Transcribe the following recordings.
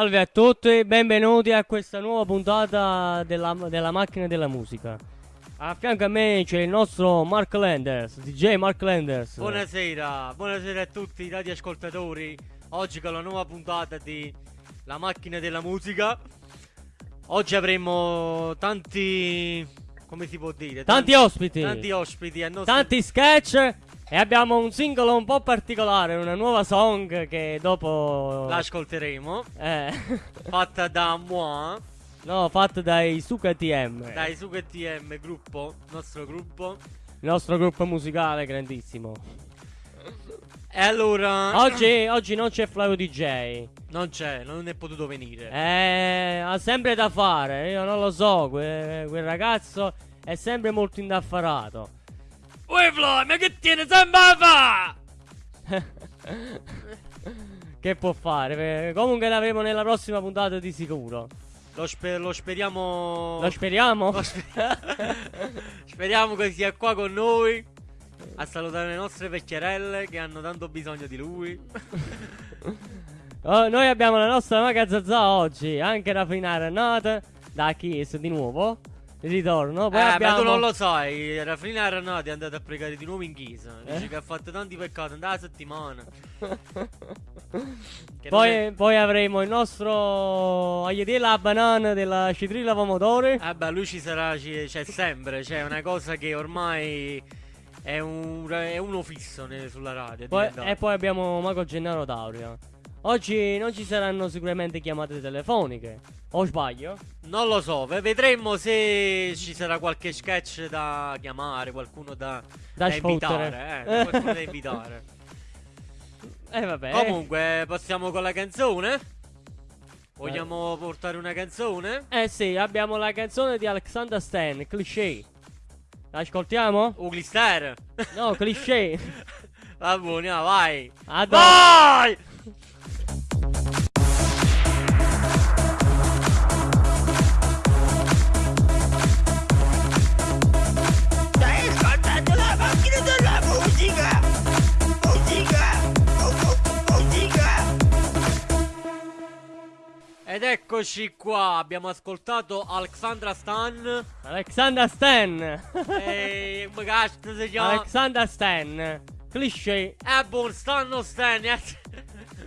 Salve a tutti, benvenuti a questa nuova puntata della, della macchina della musica. A fianco a me c'è il nostro Mark Landers, DJ Mark Landers. Buonasera, buonasera a tutti i radioascoltatori. Oggi con la nuova puntata di La macchina della musica. Oggi avremo tanti. come si può dire? Tanti ospiti. Tanti ospiti. nostro- Tanti sketch e abbiamo un singolo un po' particolare, una nuova song che dopo... L'ascolteremo. Eh, Fatta da moi, no, fatto dai Suka TM, dai Suga TM gruppo, nostro gruppo. il nostro gruppo musicale grandissimo. E allora. Oggi, oggi non c'è Flavio DJ. Non c'è, non è potuto venire. Eh, ha sempre da fare, io non lo so, que- quel ragazzo è sempre molto indaffarato. Uè Flo, ma che tiene sempre a fa? che può fare? Comunque l'avremo nella prossima puntata di sicuro. Lo, spe- lo speriamo. Lo speriamo? Lo spe- speriamo che sia qua con noi a salutare le nostre vecchierelle che hanno tanto bisogno di lui. Oh, noi abbiamo la nostra magazzazza oggi, anche raffinare nata da Kiss di nuovo. Ritorno. Poi eh, abbiamo... ma tu non lo sai, Rafrina Arnati è andato a pregare di nuovo in chiesa. Dice Eh? che ha fatto tanti peccati, andava la settimana. Poi, è- poi avremo il nostro Aietela la banana della citrilla pomodori. Eh beh, lui ci sarà, c'è sempre, c'è una cosa che ormai è, un, è uno fisso ne- sulla radio. Poi- e poi abbiamo Mago Gennaro Daurio. Oggi non ci saranno sicuramente chiamate telefoniche. O sbaglio? Non lo so, ve- vedremo se ci sarà qualche sketch da chiamare, qualcuno da, Da invitare. sfottere. Eh, qualcuno da invitare. Eh vabbè. Comunque, passiamo con la canzone. Vogliamo portare una canzone? Eh sì, abbiamo la canzone di Alexander Stan, Cliché. L'ascoltiamo? Uglister. No, cliché. Va buono, no, vai. A dopo. Vai! Ed eccoci qua, abbiamo ascoltato Alexandra Stan. Alexander Stan. e cazzo si chiama? Alexander Stan. Cliché. Eh, buon stanno Stan. eh.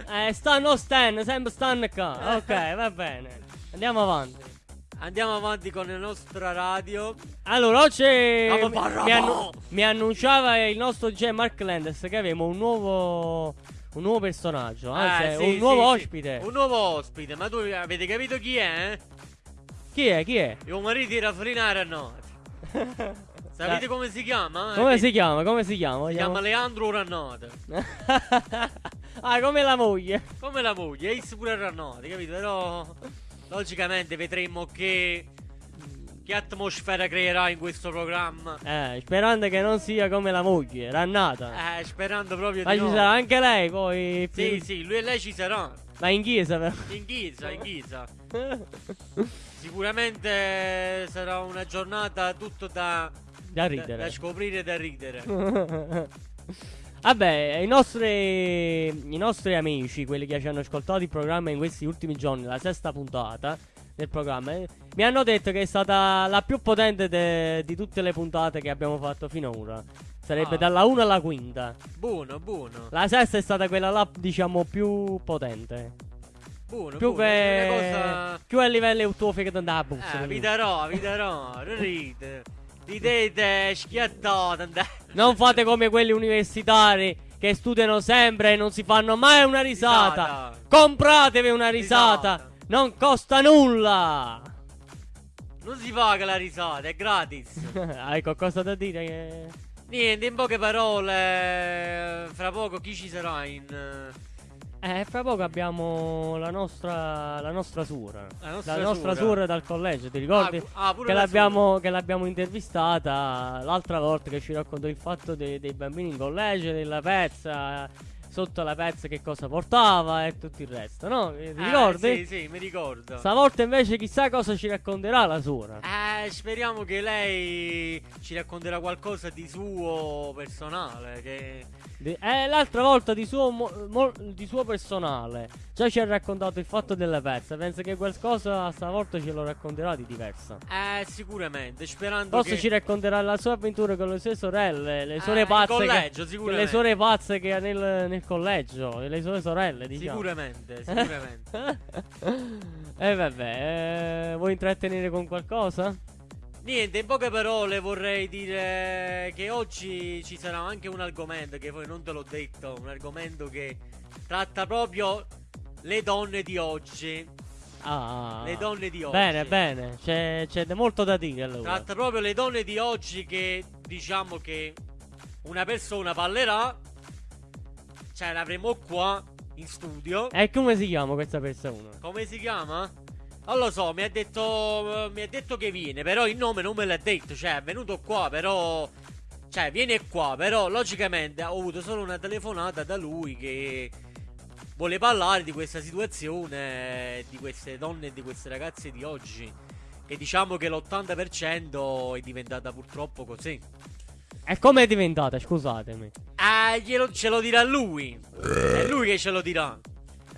Eh, stanno Stan, sempre Stan qua. Ok, va bene. Andiamo avanti. Andiamo avanti con la nostra radio. Allora, oggi mi, annu- mi annunciava il nostro J. Mark Landers che avevamo un nuovo, un nuovo personaggio, anzi, Eh, sì, un nuovo sì. ospite. Un nuovo ospite, ma tu avete capito chi è? Eh? Chi è? Chi è? Il marito di Raffrinare no. Sapete come si chiama? Come si chiama? Come si chiama? si chiama Leandro Rannate. ah, come la moglie. Come la moglie, e pure Rannate, capito? Però logicamente vedremo che che atmosfera creerà in questo programma. Eh, sperando che non sia come la moglie, rannata. Eh, sperando proprio Ma di ci no. sarà anche lei poi. Sì, sì, lui e lei ci saranno. Ma in chiesa però. In chiesa, in chiesa. Sicuramente sarà una giornata tutto da, da da, ridere. da scoprire e da ridere. Vabbè, i nostri, i nostri amici, quelli che ci hanno ascoltato il programma in questi ultimi giorni, la sesta puntata del programma, eh, mi hanno detto che è stata la più potente de- di tutte le puntate che abbiamo fatto finora. Sarebbe Ah. dalla 1 alla quinta. Buono, buono. La sesta è stata quella là, diciamo, più potente. Buono, Più buono. che. Cosa... Più a livello tuo che andava a bussa. Eh, vi darò, vi darò. Ride. Ridete schiattate. Non fate come quelli universitari che studiano sempre e non si fanno mai una risata. Risata. Compratevi una risata. Risata. Non costa nulla. Non si paga la risata, è gratis. Hai qualcosa da dire? Che... Niente, in poche parole, fra poco chi ci sarà in... eh, fra poco abbiamo la nostra, la nostra sura. La nostra sura. sura. dal collegio, ti ricordi? Ah, ah, pure che, la l'abbiamo, che l'abbiamo intervistata l'altra volta che ci raccontò il fatto dei, dei bambini in collegio, della pezza. Sotto la pezza che cosa portava e tutto il resto, no? Ti Eh, ricordi? Sì, sì, mi ricordo. Stavolta invece chissà cosa ci racconterà la suora. Eh, speriamo che lei ci racconterà qualcosa di suo personale. Che... Di- eh, l'altra volta di suo, mo- mo- di suo personale già ci ha raccontato il fatto delle pezze. Penso che qualcosa stavolta ce lo racconterà di diverso. Eh, sicuramente. Sperando Forse che. ci racconterà la sua avventura con le sue sorelle, le Eh, suore in pazze. collegio, che, sicuramente. le suore pazze che ha nel, nel collegio, e le sue sorelle, diciamo. Sicuramente, sicuramente. E vabbè, eh, vuoi intrattenere con qualcosa? Niente, in poche parole vorrei dire che oggi ci sarà anche un argomento che poi non te l'ho detto, un argomento che tratta proprio le donne di oggi. Ah, Le donne di oggi. Bene, bene, c'è, c'è molto da dire allora. Tratta proprio le donne di oggi che diciamo che una persona parlerà. Cioè, l'avremo qua in studio. E come si chiama questa persona? Come si chiama? Non lo so, mi ha detto. Mi ha detto che viene, però il nome non me l'ha detto. Cioè, è venuto qua, però. Cioè, viene qua, però logicamente ho avuto solo una telefonata da lui che vuole parlare di questa situazione, di queste donne e di queste ragazze di oggi. Che diciamo che l'80% è diventata purtroppo così. E come è diventata? Scusatemi. Ah, glielo, ce lo dirà lui. È lui che ce lo dirà.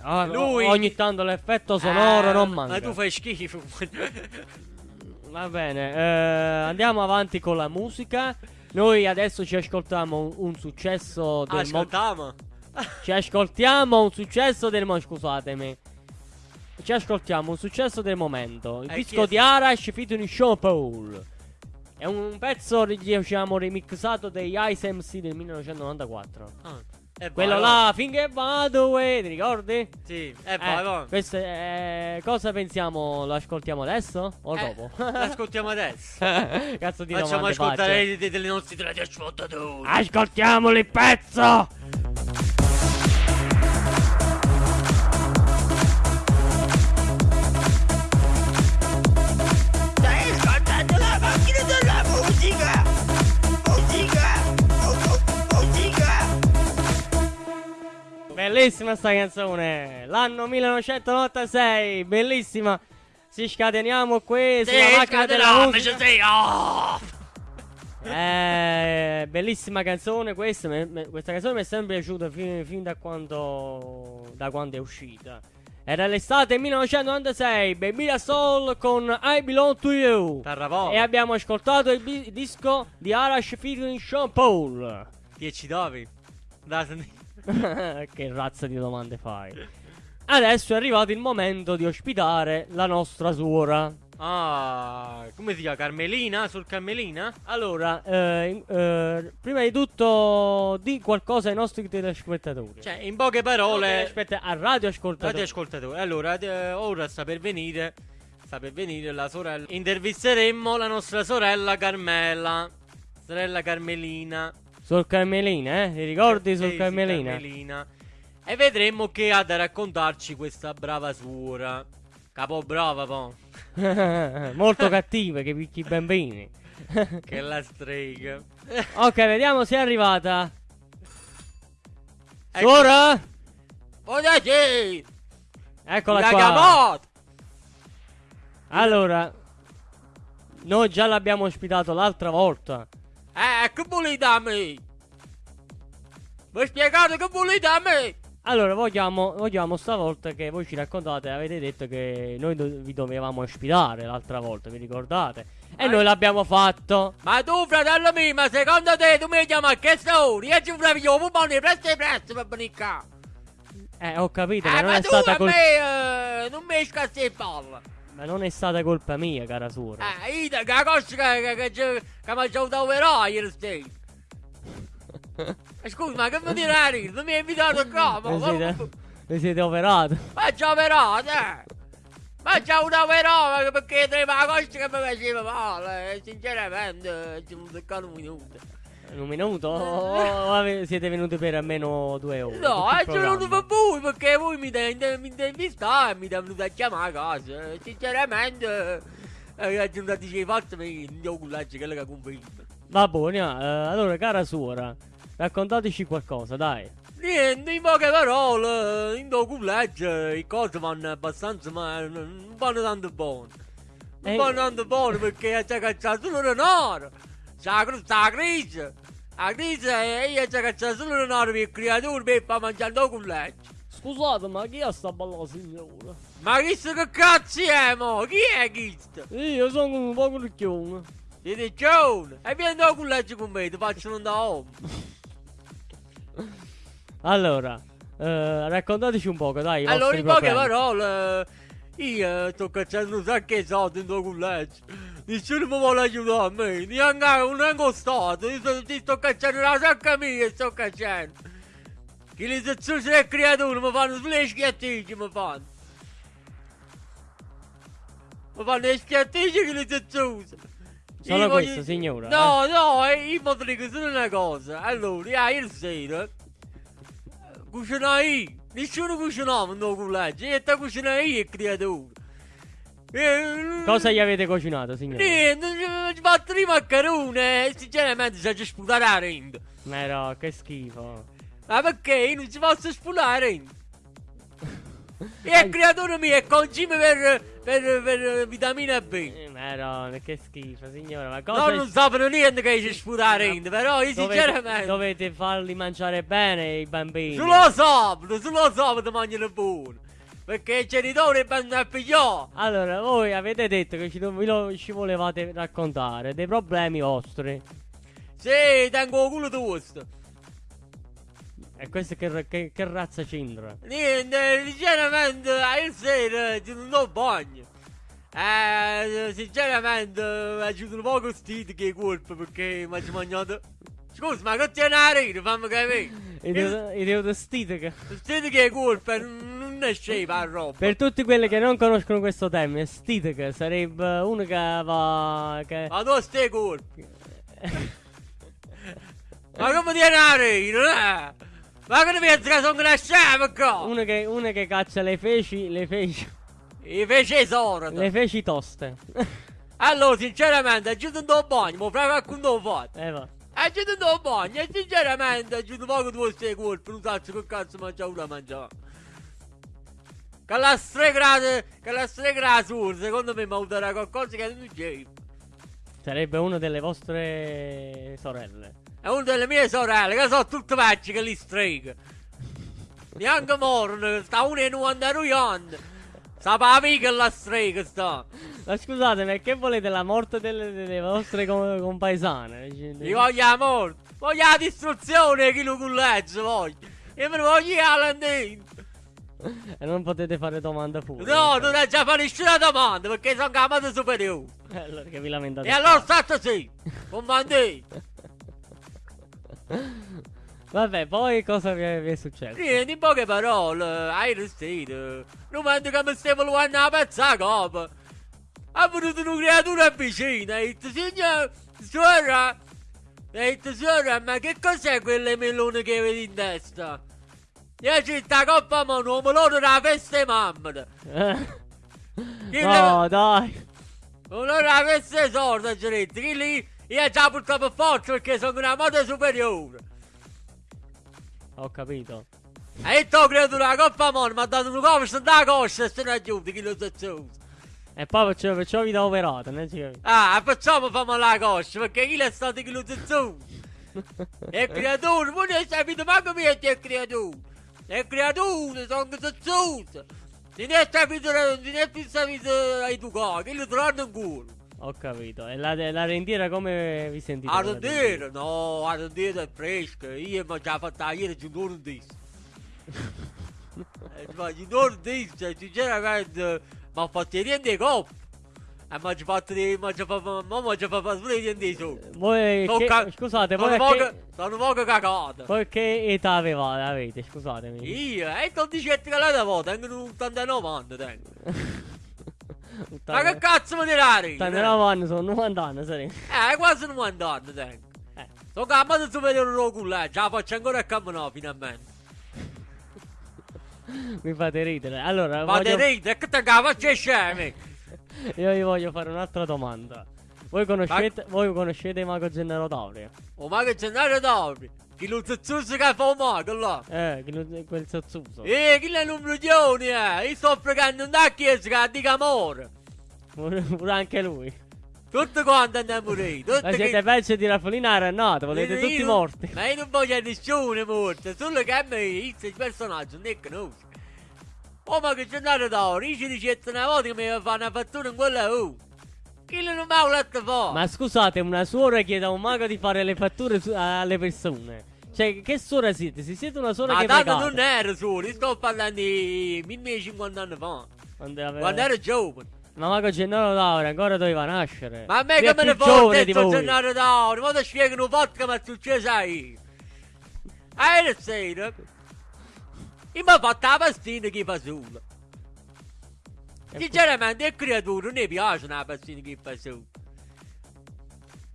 Ah, Lui- Ogni tanto l'effetto sonoro Eh, non manca. Ma tu fai schifo. Va bene, eh, andiamo avanti con la musica. Noi adesso ci ascoltiamo un, un successo del mo- Ascoltiamo. Ci ascoltiamo un successo del mo- scusatemi. Ci ascoltiamo un successo del momento. Il Eh, disco di Arash featuring Sean Paul. È un pezzo diciamo remixato degli Ice MC del 1994. Ah, e Quello là, finché vado, eh, ti ricordi? Sì, e Eh, questo è- cosa pensiamo? Lo ascoltiamo adesso o Eh, dopo? L'ascoltiamo adesso. Cazzo di Facciamo ascoltare faccio. dei, dei nostri radioascoltatori. Ascoltiamoli il pezzo! Bellissima sta canzone. L'anno 1996, bellissima. Ci scateniamo qui sulla macchina della musica. sì, oh! Eh, bellissima canzone questa. me- me- questa canzone mi è sempre piaciuta fin, fin da quando da quando è uscita. Era l'estate 1996, Baby da Soul con I Belong to You. Tarrapò. E abbiamo ascoltato il bi- disco di Arash featuring Sean Paul. Ti eccitavi? Da che razza di domande fai? Adesso è arrivato il momento di ospitare la nostra suora. Ah, come si chiama? Carmelina? Sul Carmelina? Allora, eh, eh, prima di tutto, di qualcosa ai nostri telespettatori. Cioè, in poche parole. aspetta, a radio ascoltatori. Radioascoltatori. Allora, eh, ora sta per venire. Sta per venire la sorella. Intervisteremo la nostra sorella Carmela. Sorella Carmelina. Sul Carmelina, eh? Ti ricordi sì, Carmelina? Carmelina. E vedremo che ha da raccontarci questa brava suora. Capo brava, po'. Molto cattive che picchi i bambini. che la strega. ok, vediamo se è arrivata. Ecco. Suora? Buonasera! Eccola La qua. chiamata! Allora, noi già l'abbiamo ospitato l'altra volta. Eh, che volete a me? Mi spiegate che volete a me? Allora, vogliamo, vogliamo stavolta che voi ci raccontate, avete detto che noi do- vi dovevamo ospitare l'altra volta, vi ricordate? E Eh. noi l'abbiamo fatto. Ma tu, fratello mio, ma secondo te tu mi chiami a che ora? Io ci provo io, ma non presto presto per venire qua. Eh, ho capito, Eh, ma non ma è tu stata a colpa me eh, non mi scassi il palla. Ma non è stata colpa mia, cara suora. Eh, io che cosa che, che, che, che, che mi ha già operato ieri sera. Eh, Scusa, ma che mi direi? Non mi hai invitato qua, ma... Vi siete, operati. Ma già operato, eh! Ma già una operato perché trema la costa che mi faceva male, eh, sinceramente, ci sono toccato un minuto. In un minuto? O, siete venuti per almeno due ore? No, è venuto programma? per voi perché voi mi mi intervistare e mi venuto a chiamare a casa. Eh, Sinceramente, eh, sono andati a forza mi devo cullacci quello che conferma. Va buono, eh, allora, cara suora, raccontateci qualcosa, dai. Niente, in poche parole, in do collegio i cose vanno abbastanza ma non vanno tanto buone. Non Eh. vanno tanto buone perché c'è cacciato solo denaro. C'è la crisi. La crisi e io c'è cacciato solo denaro per i creatori per far mangiare il collegio. Scusate, ma chi è sta bella signora? Ma chi che cazzo è mo? Chi è questo? Io sono un po' ricchione. Siete John? E vieni da collegio con me, ti faccio un da home. Allora, eh, raccontateci un poco, dai. Allora, in poche parole, io sto cacciando un sacco di soldi in tuo collegio. Nessuno mi vuole aiutare a me, neanche un angostato. Io sto, ti sto cacciando la sacca mia, sto cacciando. Che le sezioni del creatore mi fanno sulle schiattici, mi fanno. Mi fanno le schiattici che le sezioni. Solo Io questo, signora, No, no, eh, io mi dico solo una cosa. Allora, io ieri sera cucinai, nessuno cucinava in tuo collegio, io te cucinai io il creatore. Eh, Cosa gli avete cucinato, signora? Niente, ci fatto i maccheroni e sinceramente si è sputare la renda. Ma no, che schifo. Ma perché non si posso sputare la renda? E il creatore mio è concime per, per, per vitamina B. Eh, Ma no, che schifo, signora. Ma No, cosa... non sapano niente che si sputare renda, però io dovete, sinceramente... dovete farli mangiare bene i bambini. Solo sabato, solo sabato mangiano buono. Perché i genitori vanno a pigliare. Allora, voi avete detto che ci, lo- ci volevate raccontare dei problemi vostri. Sì, tengo culo tosto. E questo che, che, che razza c'entra? Niente, sinceramente, ieri sera ci non do bagno. Eh, sinceramente, aiuto un po' costito che colpo perché mi ha mangiato. Scusa, ma che tiene a rire, fammi capire. I devo, vestire che- Stite che colpa, non scema la roba. Per tutti quelli che non conoscono questo termine, Stitec sarebbe uno che va. Che... Ma tu stai colpi. Ma come tiene a rire, eh? Ma che ne pensi che sono qua? uno, che, uno che caccia le feci. Le feci. I fece esoro. Le feci toste. Allora, sinceramente, aiuto un tuo bagno, ma proprio con tuo fatto. eh va. Aiuto un tuo bagno, e sinceramente, aiuto poco tu stai colpi, non so che cazzo mangia una mangiare. Che la stregrata, che la stregrata sur, secondo me mi aiuterà qualcosa che non c'è. Sarebbe una delle vostre sorelle. È una delle mie sorelle, che sono tutte vecchie che li streghe. Neanche morno, sta una e 92 anni. Sta pa' amica la strega sta. Ma scusate, ma che volete la morte delle, delle vostre com- compaesane? Io voglio la morte, voglio la distruzione chi lo collegio voglio. Io me ne voglio la landina. E non potete fare domanda pure. No, non è già fare nessuna domanda perché sono chiamato superiore. Eh, Allora che vi lamentate. E allora state sì, comandate. Vabbè, poi cosa vi è, vi è successo? Niente, in poche parole, hai restito. Non mando che mi stavo luando la pezza a copa. Ha venuto una creatura vicina e detto, signor, suora, ha detto, suora, ma che cos'è quelle melone che vedi in testa? Io c'è sta coppa mano, un melone della festa di mamma. Che no, dai. La festa è sorda, Giretti, che lì io già portato per forza perché sono una moda superiore. Ho capito. E detto credo una coppa mano, mi ha dato un copo, sta da coscia e se ne aiuta, chi lo usa. E poi perciò, perciò vi do operato, non ci capite. Ah, facciamo famo la coscia, perché chi è stato chi lo usa. È creatore, voi non sapete manco me che è creatore. È creatore, sono zazzusa. Non è sapete, non è più sapete a educare, che lo trovano in culo. Ho capito. E la, la rendiera come vi sentite? La rendere? No, a rendere è fresca. Io mi ho già fatto ieri giù non disso. Eh, Ma giù non disso, sinceramente, mi ha fatto niente coppa. E mi ha già fatto di... mi ha già fatto... già pure niente su. Voi che, Tocca- scusate, voi Sono a che, poco, sono poco cagato. che età avevate, avete? Scusatemi. Io, e tu dici che la volta, tengo un 89 anni, tengo. Ma che cazzo mi tirare? 89 anni sono 90 anni, sarei. Eh, quasi 90 anni tengo. Eh. Sono cambiato superiore lo culo, eh. La faccio ancora a camminare finalmente. Mi fate ridere. Allora, Ma voglio- te ridi, che te la faccio scemi? io vi voglio fare un'altra domanda. Voi conoscete, voi conoscete Mago Gennaro Tauri? Oh, ma che c'è andato d'ori? Chi lo zuzzuso che fa male, là. Eh, che non- quel zozzuso. Eh, chi è un eh? Io sto pregando una chiesa che dica amore. Pure, anche lui. Tutti quanti andiamo a morire. Tutti Ma siete peggio di Raffolina Renata, volete tutti io- morti. Ma io non voglio nessuno morto, solo che a me il personaggio non è conosco. Oh, ma che c'è andato d'oro, io ci dicette una volta che mi fa una fattura in quella U. Chi non mi ha letto fa? Ma scusate, una suora chiede a un mago di fare le fatture alle persone. Cioè, che suora siete? Se siete una suora Ma che tanto pregate. non ero io sto parlando di 1050 anni fa. Quando, aveva- Quando ero giovane. Ma mago Gennaro Laura ancora doveva nascere. Ma a me che me ne sto voi. giornale d'oro, ma ti spiegano un po' che mi è successo io. Ah, ieri sera, ho fatto la pastina che fa solo. Sinceramente, a creatura non mi piace una pastina che fa solo.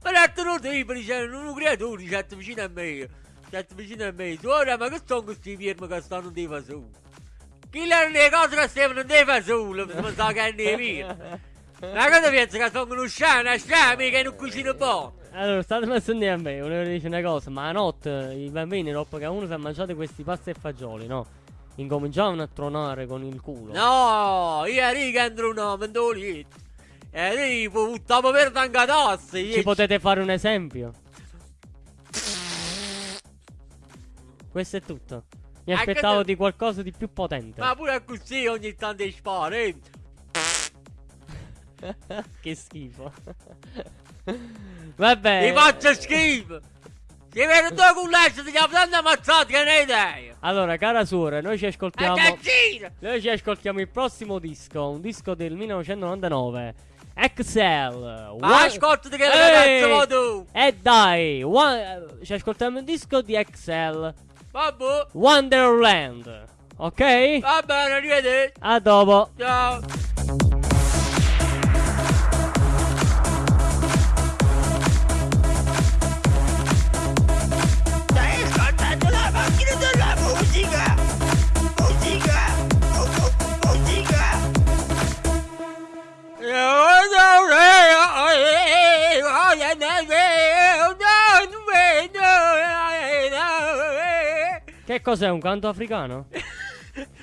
Ma l'altro tipo dicevano, un creatore certo vicino a me, certo vicino a me, suora, ma che sono questi firmi che stanno di fa solo? Chi erano le cose che stavano di fa solo, mi sa che ne via. Ma cosa pensi che sono uno una sciame che non cucina buono? Allora, state sentire a me, volevo dire una cosa, ma a notte i bambini, dopo che uno si è mangiato questi pasti e fagioli, no? Incominciavano a tronare con il culo. No, io che entro un mentolito. E io buttavo per tanca tosse. Ci potete fare un esempio? Questo è tutto. Mi aspettavo di qualcosa di più potente. Ma pure così ogni tanto spara, eh. che schifo. Vabbè. Mi faccio schifo. Si vede due culacci, ti chiamo tanto ammazzati che ne hai idea. Allora, cara suora, noi ci ascoltiamo. Noi ci ascoltiamo il prossimo disco, un disco del 1999. Excel. One- ascoltati che Ehi! vuoi tu? E dai, one- ci ascoltiamo il disco di Excel. Vabbè, Wonderland. Ok? va bene, arrivederci. A dopo. Ciao. Che cos'è, un canto africano?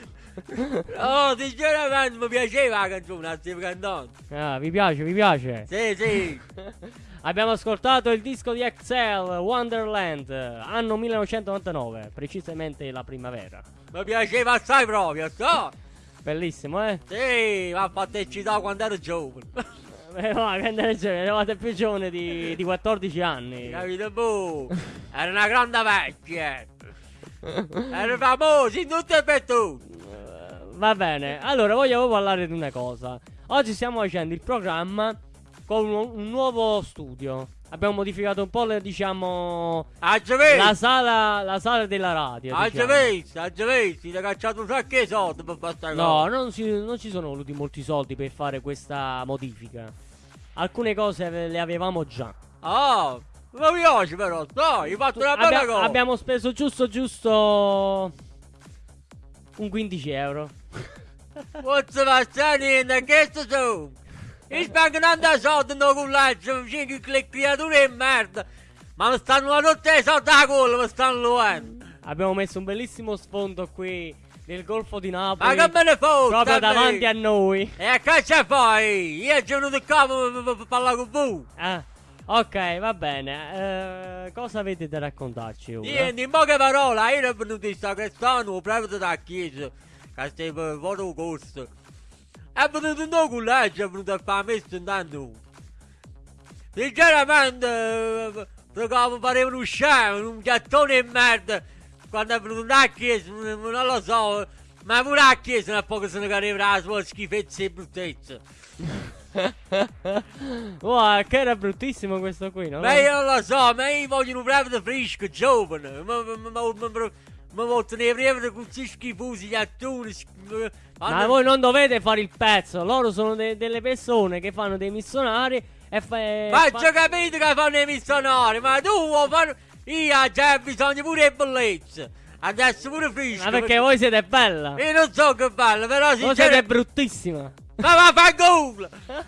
Oh, sinceramente mi piaceva la canzone, stiamo cantando. Ah, vi piace, vi piace? Sì, sì. Abbiamo ascoltato il disco di Excel, Wonderland, anno 1999, precisamente la primavera. Mi piaceva assai proprio, so. Bellissimo, eh? Sì, mi ha fatto eccitare quando ero giovane. Eh, no, quando eri giovane, eravate più giovane di, di 14 anni. Capito, boh? Era una grande vecchia. Era famoso in tutto e per tutto. Eh, Va bene, allora voglio parlare di una cosa. Oggi stiamo facendo il programma con un, un nuovo studio. Abbiamo modificato un po' le, diciamo, la sala, la sala della radio. Già diciamo. visto. Ti ha cacciato un sacco di soldi per fare sta No, cosa. non, si- non ci sono voluti molti soldi per fare questa modifica. Alcune cose le avevamo già. Ah, mi piace però, dai, hai fatto una bella Abbia- cosa. abbiamo speso giusto giusto un 15 euro. Forse va a niente, che sto su? Io spendo tanta soldi in cullaccio, che le creature di merda. Ma mi stanno tutti i soldi a culo, mi stanno luando. Abbiamo messo un bellissimo sfondo qui nel Golfo di Ma Napoli. che me ne fotte? proprio davanti a noi. E che c'è poi? Io sono venuto qua per- parlare con voi. Ah, ok, va bene. Eh, cosa avete da raccontarci ora? Niente, in poche parole, io ero venuto in sacrestano, proprio da chiesa, che stai per foto costo. È venuto un no cullaggio, è venuto a fare messo intanto. Sinceramente, eh, mi pareva uno scemo, un gattone di merda. Quando è venuto da chiesa, non non lo so, ma pure a chiesa non è poco se ne cadeva la sua schifezza e bruttezza. Wow, che era bruttissimo questo qui, no? Ma io non lo so, ma io voglio proprio fresco, giovane. Ma, ma, ma, ma, ma, ma voglio tenere proprio con questi schifosi gli attori. sch- Ma voi non dovete fare il pezzo, loro sono de- delle persone che fanno dei missionari e fa- e Ma fa- capito che fanno i missionari, ma tu vuoi fare... Io già bisogno pure di bellezza. Adesso pure fresco. Ma perché voi siete bella? Io non so che bello, però Voi siete sinceramente... bruttissima. Ma va a fare culo!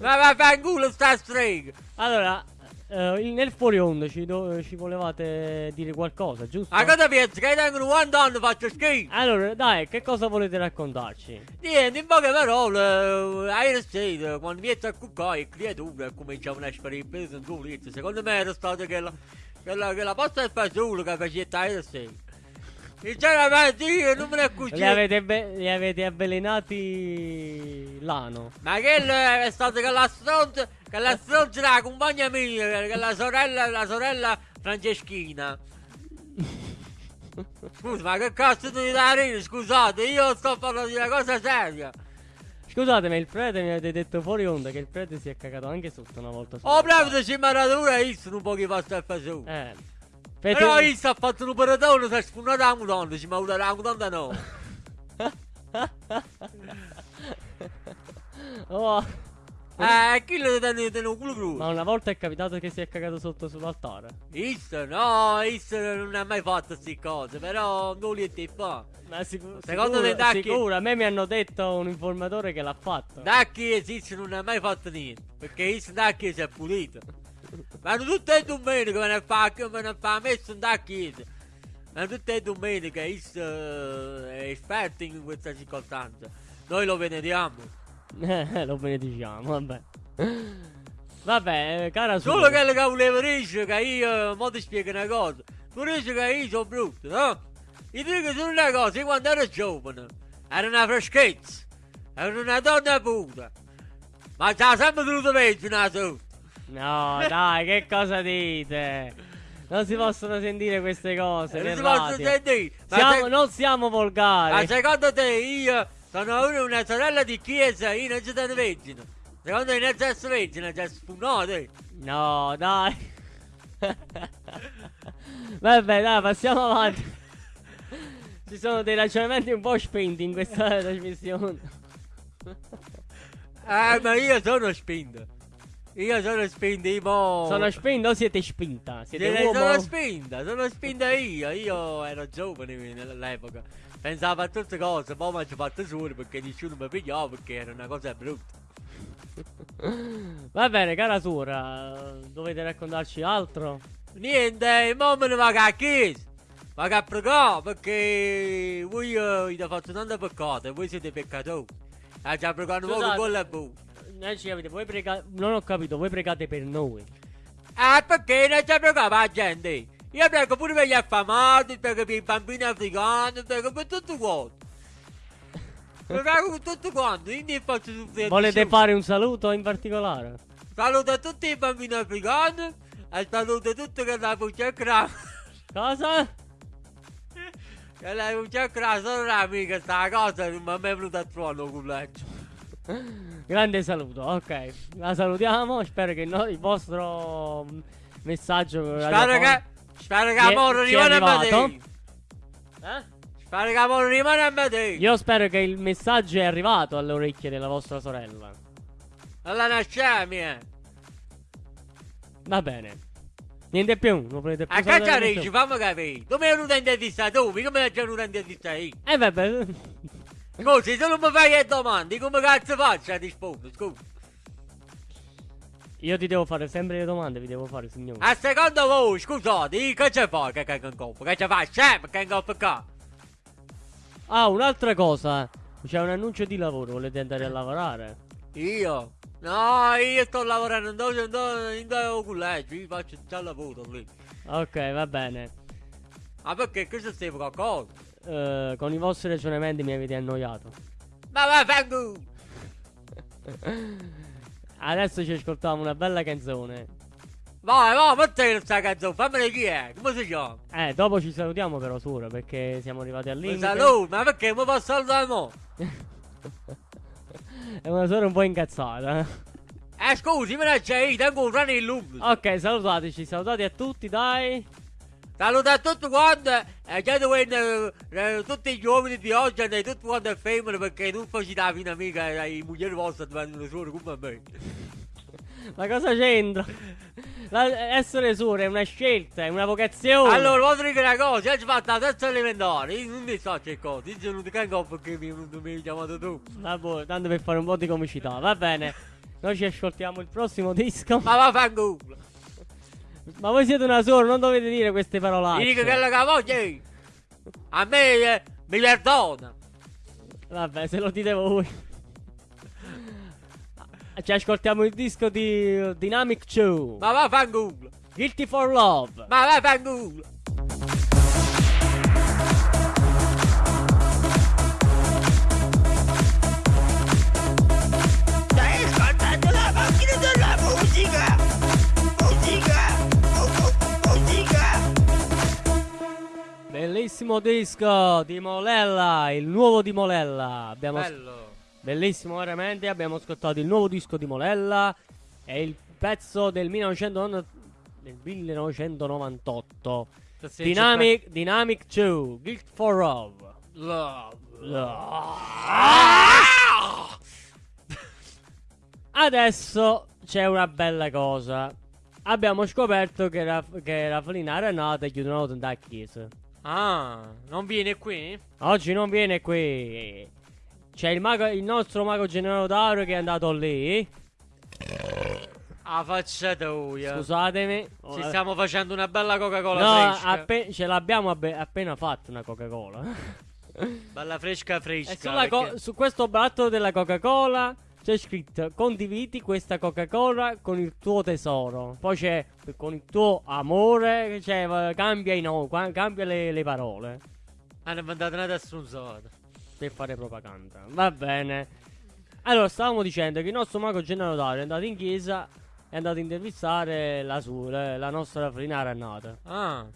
Ma va a fare culo sta strega! Allora, eh, il- nel fuori onda ci, do- ci volevate dire qualcosa, giusto? A cosa pensi? Che tengono 40 anni faccio schifo? Allora, dai, che cosa volete raccontarci? Niente, in poche parole, eh, ieri sera, quando mi è a cuccare, il creatura cominciavano a sparire peso in due Secondo me era stata quella, quella, quella posta del fagiolo che faceva ieri sera. Sinceramente io non me ne Li accorgevo. avete, be- li avete avvelenati l'ano. Ma che è stata che la stronza, che la stronza della compagna mia, che la sorella, la sorella Franceschina. Scusa, ma che cazzo di da ridere? Scusate, io sto parlando di una cosa seria. Scusate, ma il prete mi avete detto fuori onda che il prete si è cagato anche sotto una volta. Oh, bravo, ci maratura io un po' che fa sta fagiolo. Eh. Però Fete- io sto fatto un operatore, si è sfunato la mutanda, ci mi ha avuto la mutanda no. Oh, Eh, chi lo tiene un culo crudo? ma una volta è capitato che si è cagato sotto sull'altare. Isso, no, Isso non ha mai fatto queste cose, però non li ti fa. Ma sicu- Secondo sicuro, te, Dacchi- sicuro, a me mi hanno detto un informatore che l'ha fatto. Da chiesa Isso non ha mai fatto niente, perché Isso da chiesa è pulito. Vanno tutte le domeniche, vanno a fare, vanno a fare messo da chiesa. Vanno tutte le domeniche, Isso eh, è esperto in questa circostanza. Noi lo veneriamo. Eh, lo benediciamo, vabbè. Vabbè, eh, cara. Solo quello che volevo dire che io, mo ti spiego una cosa. Tu dici che io sono brutto, no? Io dico solo una cosa, io quando ero giovane, ero una freschezza, ero una donna puta. Ma c'ha sempre dovuto peggio, sotto. No, dai, che cosa dite? Non si possono sentire queste cose. Non si possono sentire. Ma, Siamo- se- non siamo ma volgari. secondo te io sono una, una sorella di chiesa, io non ci sono vergine. Secondo te non c'è vergine, c'è spunote. No, dai. Vabbè, dai, passiamo avanti. Ci sono dei ragionamenti un po' spinti in questa trasmissione. Eh, ma io sono spinto. Io sono spinto, io. Sono spinto o siete spinta? Siete Sì, uomo? sono spinta, sono spinta io. Io ero giovane nell'epoca. Pensavo a tutte cose, poi mi ci fatto solo perché nessuno mi pigliava perché era una cosa brutta. Va bene, cara Sura, dovete raccontarci altro? Niente, mo me ne vado a chiesa. Vado a pregare perché voi eh, avete fatto tanto peccato e voi siete peccatori. E già pregare un po' Scusate. con la bocca. Eh, ci capite, voi pregate... Non ho capito, voi pregate per noi. Ah, perché non c'è pregare per la gente? Io prego pure per gli affamati, prego per i bambini africani, prego per tutto quanto. Prego per tutto quanto, quindi faccio tutte le Volete fare un saluto in particolare? Saluto a tutti i bambini africani e saluto tutti che la cra. Cosa? Che la puccia cra sono amica sta cosa non mi è venuta a trovare un collegio. Grande saluto, ok. La salutiamo. Spero che no- il vostro messaggio. Spero che, spero che amore rimane a. Eh? Spero che amore rimane a me. Io spero che il messaggio è arrivato alle orecchie della vostra sorella. Alla nascemia. Va bene. Niente più, non volete più A caccia dici, fammi capire. Dove è venuto in intervista tu? Come è venuto in intervista io? Eh vabbè. Scusi, se non mi fai le domande, come cazzo faccio a rispondere? Scusa. Io ti devo fare sempre le domande, vi devo fare, signore. A secondo voi, scusate, che ci fai che in coppa? Che fai? Sempre che in coppa qua? Ah, un'altra cosa. C'è un annuncio di lavoro, volete andare a lavorare? Io? No, io sto lavorando in due, in due collegio, io faccio già lavoro lì. Ok, va bene. Ma perché questo stai qualcosa? Eh, con i vostri ragionamenti mi avete annoiato. Ma va, vengo! Adesso ci ascoltiamo una bella canzone. Vai, vai, mettete questa canzone, fammela chi è? Come si chiama? Eh, dopo ci salutiamo però, Sura, perché siamo arrivati al Mi limite. saluto, ma perché mi posso salutare mo? È una Sura un po' incazzata. Eh scusi, me ne c'è io, tengo un rano in lungo. ok, salutateci, salutati a tutti, dai. Saluto a tutti quanti e chiedo che eh, eh, tutti gli uomini di oggi e tutti quanti le femmine perché non facete la fine amica le mogli vostre diventano solo come me. Ma cosa c'entra? La- essere Sura è una scelta, è una vocazione. Allora, voglio dire una cosa, io ci fatto la terza elementare, io non ne so che cosa, io sono venuto canco perché mi è venuto mi hai chiamato tu. Vabbè, tanto per fare un po' di comicità, va bene. Noi ci ascoltiamo il prossimo disco. Ma va fanculo. Ma voi siete una sola, non dovete dire queste Ti parolacce. dico che la voglio io. A me eh, mi perdona. Vabbè, se lo dite voi. Ci ascoltiamo il disco di Dynamic 2. Ma va fanculo. Guilty for Love. Ma va fanculo. Bellissimo disco di Molella, il nuovo di Molella. Abbiamo Bello. Bellissimo veramente, abbiamo ascoltato il nuovo disco di Molella. È il pezzo del 1990 del 1998. Se Dynamic, Dynamic 2, Guilt for Love. Love. Adesso c'è una bella cosa. Abbiamo scoperto che, la, che la Felinara è nata e chiudono da chiesa. Ah, non viene qui? Oggi non viene qui. C'è il, mago, il nostro mago Gennaro Dauro che è andato lì. Ah, faccia tua. Scusatemi. Ci stiamo facendo una bella Coca-Cola No, fresca. ce l'abbiamo appena fatto una Coca-Cola. Bella fresca fresca. e sulla co- perché- su questo battolo della Coca-Cola c'è scritto condividi questa Coca-Cola con il tuo tesoro. Poi c'è con il tuo amore, cioè cambia, i no- qua- cambia le, le parole Hanno mandato una stronzata. per fare propaganda. Va bene. Allora, stavamo dicendo che il nostro mago Dario è andato in chiesa e è andato a intervistare la sua, la nostra Frinara nata. Ah.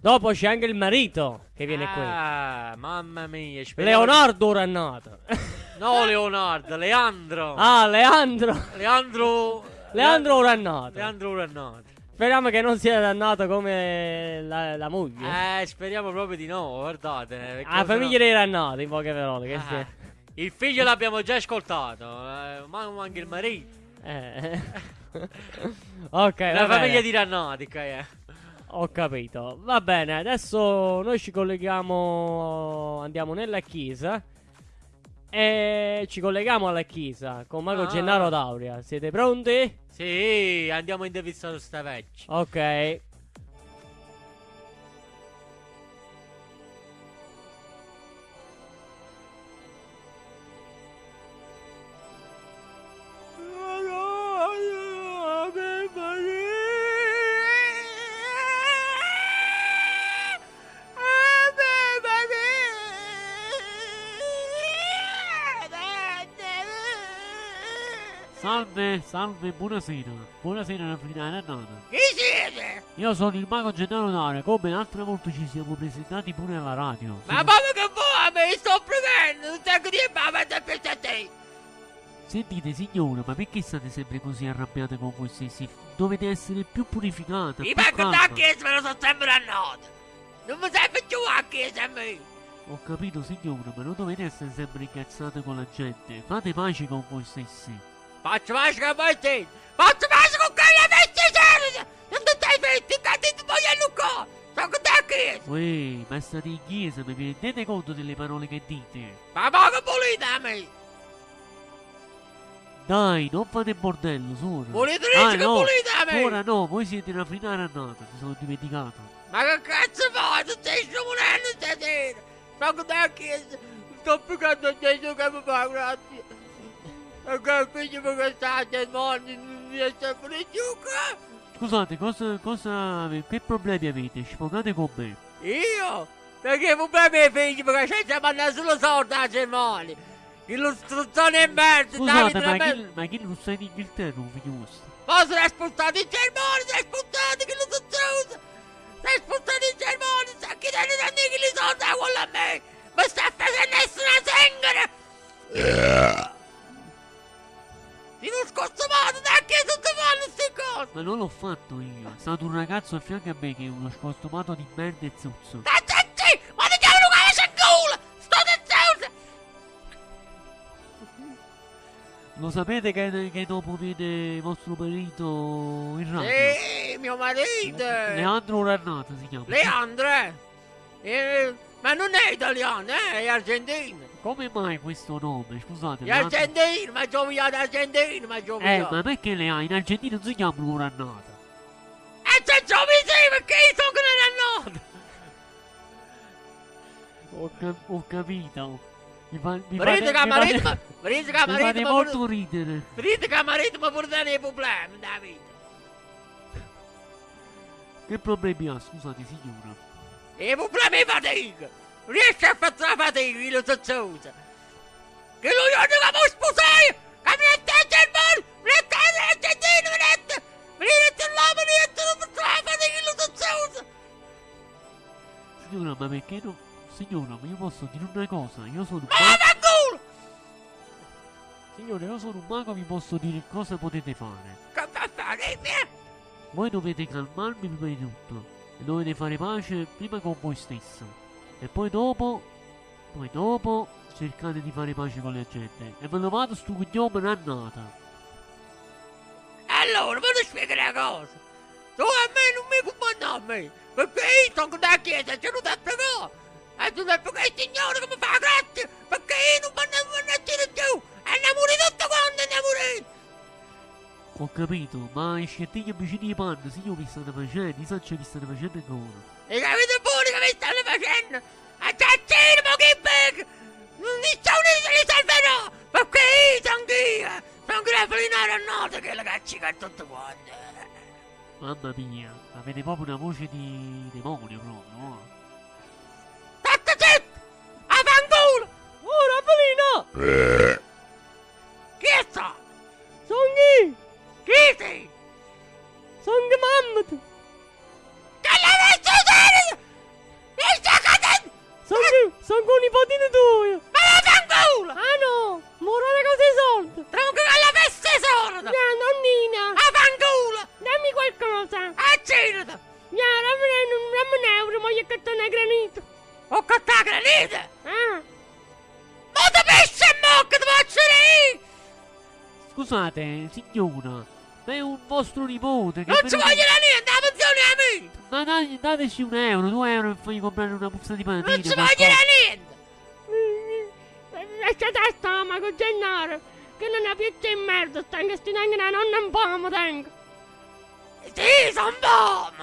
Dopo c'è anche il marito che viene qui. Ah, mamma mia. Leonardo nato. No, Leonardo, Leandro. ah, Leandro. Leandro. Leandro ora è nato. Leandro Uranato. Speriamo che non sia dannato come la, la moglie. Eh, speriamo proprio di no, guardate. la famiglia dei Rannati, in poche parole. Che Ah, Il figlio l'abbiamo già ascoltato, eh, ma anche il marito. Eh. ok, La famiglia di Rannati, che è. Ho capito. Va bene, adesso noi ci colleghiamo. Andiamo nella chiesa. E ci colleghiamo alla chiesa con Mago Ah. Gennaro Dauria. Siete pronti? Sì, andiamo a intervistare sta vecchia. Ok. Salve, salve, buonasera. Buonasera Raffinare Nata. Chi siete? Io sono il mago Gennaro Dario, come l'altra volta ci siamo presentati pure alla radio. Ma Siete- proprio che vuoi? Mi sto prendendo un sacco di babette per te! Sentite signora, ma perché state sempre così arrabbiate con voi stessi? Dovete essere più purificata. I più da calma. chiesa me lo sono sempre annotato! Non mi serve più a chiesa a me! Ho capito signora, ma non dovete essere sempre incazzate con la gente. Fate pace con voi stessi. Bestia Non ti stai fetti, che ti voglio Luca! Sono con te a chiesa! Uè, ma state in chiesa, mi rendete conto delle parole che dite? Ma poco pulita a me! Dai, non fate bordello, suora. Volete Ah, dire che no, pulita a me? Ora no, voi siete una finale annata, mi sono dimenticato. Ma che cazzo fai? Tu stai scivolando stasera! Sono con te a chiesa! Sto piccando a Gesù che mi fa grazie! E che il figlio mi che sta a demoni non mi è sempre più qua! Scusate, cosa, cosa, che problemi avete? Sfogate con me. Io? Perché i problemi ai figli perché c'è da mandare solo sorda a cerimonia! Illustrazione e merda! Scusate, ma chi, ma chi non sta in Inghilterra, un figlio vostro? Ma sei sputato in cerimonia! Sei sputato che non so chiuso! Sei sputato in cerimonia! Sta chiedendo da me che li sorda quello a me! Ma sta facendo nessuna zingara! In un scostumato da che tutti fanno queste cose! Ma non l'ho fatto io, è stato un ragazzo a fianco a me che è uno scostumato di merda e zuzzo. Zitti! Ma ti chiamano come c'è culo! Sto zitto! Lo sapete che, che dopo viene vostro marito in radio? Sì, mio marito! Leandro Rannata si chiama. Leandro! Eh, ma non è italiano, eh? È argentino! Come mai questo nome? Scusate. È Leandro- argentino, ma gioviato argentino, ma Eh, gioviato! ma perché le ha? In Argentina non si chiamano Rannata. E c'è faccio sì perché io sono che non è noto! Ho, cap- ho capito. Mi, fa, mi Vedete che fate, mi marito, fate, vedete che mi fate molto ridere. vedete che marito mi porta dei problemi da vita. Che problemi ha, scusate signora? I problemi di fatica! Riesce a fare la fatica, io lo so cosa. Che lui non che mi sposare! Che mi mette il mondo! Mi mette l'Argentina, mi mette! Mi mette l'uomo, mi mette la io lo so cosa. Signora, ma perché no? Signora, ma io posso dire una cosa? Io sono un Ma mago. vaffanculo! Signore, io sono un mago, vi posso dire cosa potete fare. Fa fare? Eh? Voi dovete calmarvi prima di tutto. E dovete fare pace prima con voi stesso. E poi dopo. Poi dopo cercate di fare pace con la gente. E ve lo vado sto cognome un'annata. Allora, vado a spiegare una cosa. Tu a me non mi comanda a me, perché io sono da chiesa ce lo da pregare. E tu devi pregare il Signore che mi fa grazia, perché io non mi andiamo a dire più. E ne muri tutto quanto, ne muri. Ho capito, ma i scettini vicini di panno, se io vi state facendo, so che vi state facendo ancora. E capite pure che mi stanno facendo? Assassino, che bag! Nessuno li salverà, perché io sono Dio. Sono grafelinato a notte che la caccica tutto quanto. Mamma mia, avete proprio una voce di demonio proprio. no? State zitto! A fanculo! Oh, Raffaellino! Chi è sta? Sono chi? Chi sei? Sono che Mi sta cadendo! Sono? Sono con i nipotino tuo! Ma la fanculo! Ah no! Moro una cosa! Tronco con la peste sorda! Ya, nonnina! A fanculo! Dammi qualcosa! Accidete! Ya, dammi un, euro, ma io catto una granito! Ho cattato granite! Ah! Ma da pesce e mocca ti faccio io! Scusate, signora, ma è un vostro nipote che... Non ci voglio la niente, la pensione a me! Ma dai, dateci un euro, due euro e fai comprare una puzza di patatine. Non ci voglio la niente! Lasciate a stomaco, Gennaro! Che non è più di merda, stanno che sti tengono la nonna un po', tengo! Sì, son bom!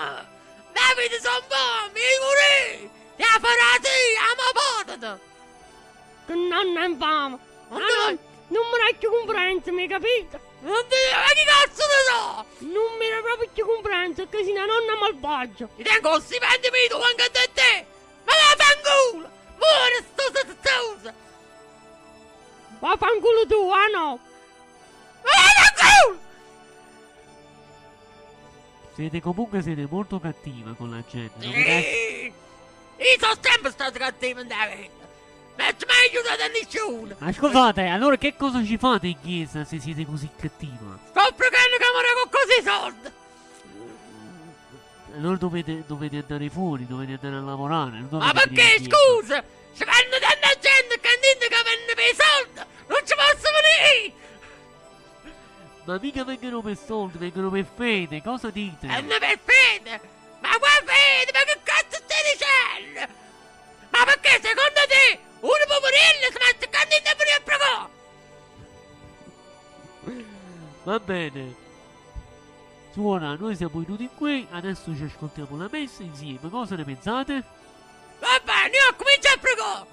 Davide son bom, io pure! Ti ha farati, ama patata! Che nonna Ah, dai. no, non mi dai più comprenza, mi hai capito? Non ti dico, ma chi cazzo ne so? Non mi dai proprio più comprenza, che sei una nonna malvagia! Ti tengo un stipendio mio anche da te! Ma la fanculo! Muore sto sazzosa! Vaffanculo tu, ah no! Ma la fanculo! Siete comunque siete molto cattiva con la gente. Io sono sempre stato cattivo in vita! Non ci mai aiutato a nessuno! Ma scusate, allora che cosa ci fate in chiesa se siete così cattiva? Sto pregando che mi con così soldi! Allora dovete, dovete andare fuori, dovete andare a lavorare. Ma perché, scusa? Ci fanno tanta gente che dicono che vanno per i soldi! Non ci posso venire! Ma mica vengono per soldi, vengono per fede, cosa dite? Vanno per fede! Ma qua fede, ma che cazzo stai dicendo? Ma perché secondo te un poverello si mette candida per il pregò? Va bene. Suona, noi siamo venuti qui, adesso ci ascoltiamo la messa insieme, cosa ne pensate? Va bene, io comincio a pregò!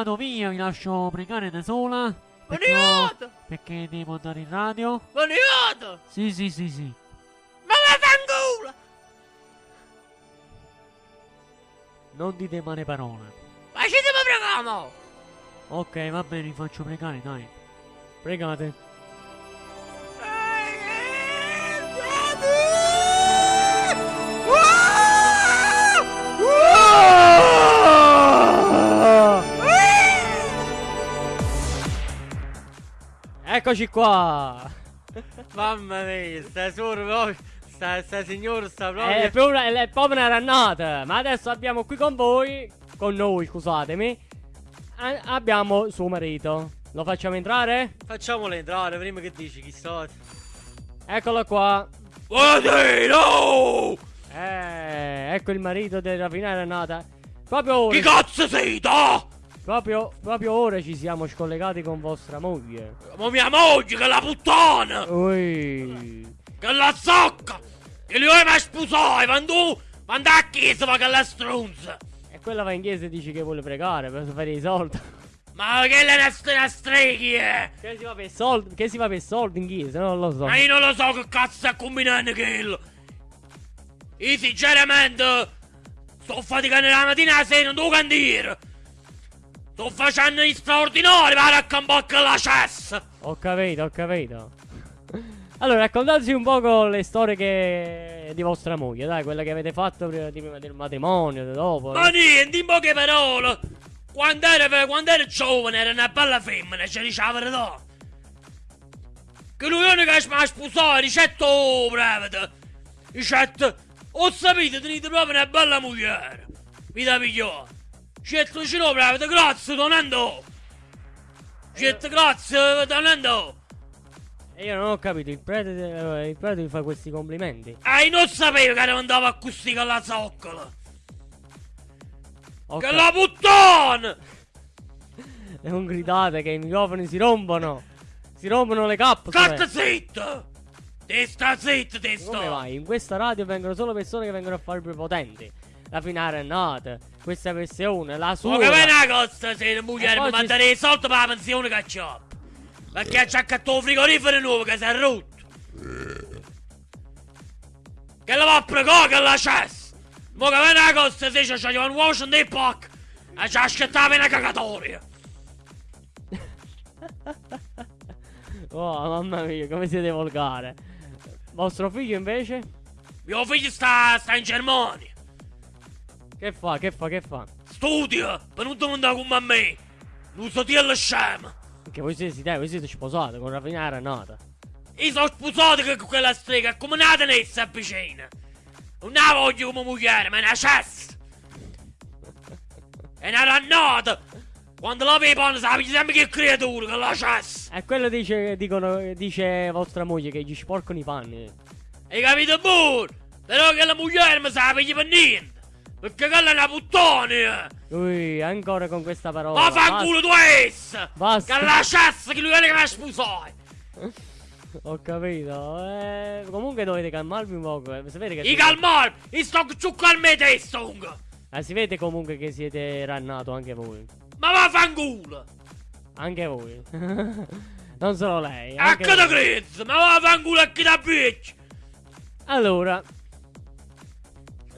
Vado via, vi lascio pregare da sola. Boniato! perché devo andare in radio? Boniato! Sì, sì, sì, sì. Ma vaffanculo! Non dite male parole. Ma ci stiamo pregando! Ok, va bene, vi faccio pregare, dai. Pregate. Eccoci qua. Mamma mia, sta solo. Sta, sta signora sta proprio. È proprio, è proprio una rannata. Ma adesso abbiamo qui con voi, con noi, scusatemi, a- abbiamo suo marito. Lo facciamo entrare? Facciamolo entrare prima che dici chi so. Eccolo qua. Buonasera! Eh, ecco il marito della finale rannata. Proprio. Chi cazzo siete? Proprio, proprio ora ci siamo scollegati con vostra moglie. Ma mia moglie che è la puttana! Ui. Che è la zocca! Che lui mi sposai quando tu manda a chiesa ma che è la strunza! E quella va in chiesa e dice che vuole pregare per fare i soldi. Ma che è una una streghi è? Che si fa per soldi? Che si fa per soldi in chiesa? Non lo so. Ma io non lo so che cazzo sta combinando quello! Io sinceramente sto faticando la mattina alla sera, non devo candire! Sto facendo gli straordinari per accampare la cessa! Ho capito, ho capito. Allora, raccontateci un po' le storie che... di vostra moglie, dai, quella che avete fatto prima, del matrimonio, dopo. Ma niente, in poche parole! Quando ero, quando ero giovane era una bella femmina, ci diceva la verità! Che lui non che mi ha sposato, ricetto brevete! Ricetto, ho sapito, tenete proprio una bella moglie! Mi da pigliare! Ricetto vicino brevete, grazie, non andò! Ricetto, grazie, non andò! E io non ho capito, il prete, eh, il prete vi fa questi complimenti. Ah, io non sapevo che andava a così con la zoccola! Ho Che la puttana! E non gridate che i microfoni si rompono. Si rompono le capsule. State zitto! Te sta zitto, te sta! Come vai? In questa radio vengono solo persone che vengono a fare prepotenti. La finale è nata. Questa versione, la sua. Ma che vai una cosa se la moglie mi manda dei soldi per la pensione che c'ho? Perché c'ha accattato un frigorifero nuovo che si è rotto! Che la va a pregare che la cessa! Ma che vai una cosa se c'è un uovo dei pack! E ci aspettava una cagatoria! Oh, mamma mia, come siete volgare. Vostro figlio invece? Mio figlio sta, sta in Germania! Che fa? Che fa? Che fa? Studia! Per non domandare come a me! Non so dire la scema! Perché voi siete, dai, voi siete sposati con la finale è nata. Io sono sposato con quella strega, è come nata nessa vicina. Non la voglio come moglie, ma è una cessa. È una rannata. Quando la vedono sappi sempre che creatura, che la cessa. E quello dice, dicono, dice vostra moglie che gli sporcano i panni. Hai capito pure? Però che la moglie mi sappi per niente. Perché quella è una puttana. Ui, ancora con questa parola. Ma fa culo tu essa. Basta. Che la cessa che lui è che mi sposai. Ho capito. Eh, comunque dovete calmarvi un po'. eh, Sapete che I calmar, io sto giù con me testa, comunque. Eh, si vede comunque che siete rannato anche voi. Ma va fanculo. Anche voi. non solo lei. A che da crezzo, ma va fanculo a chi da bitch. Allora.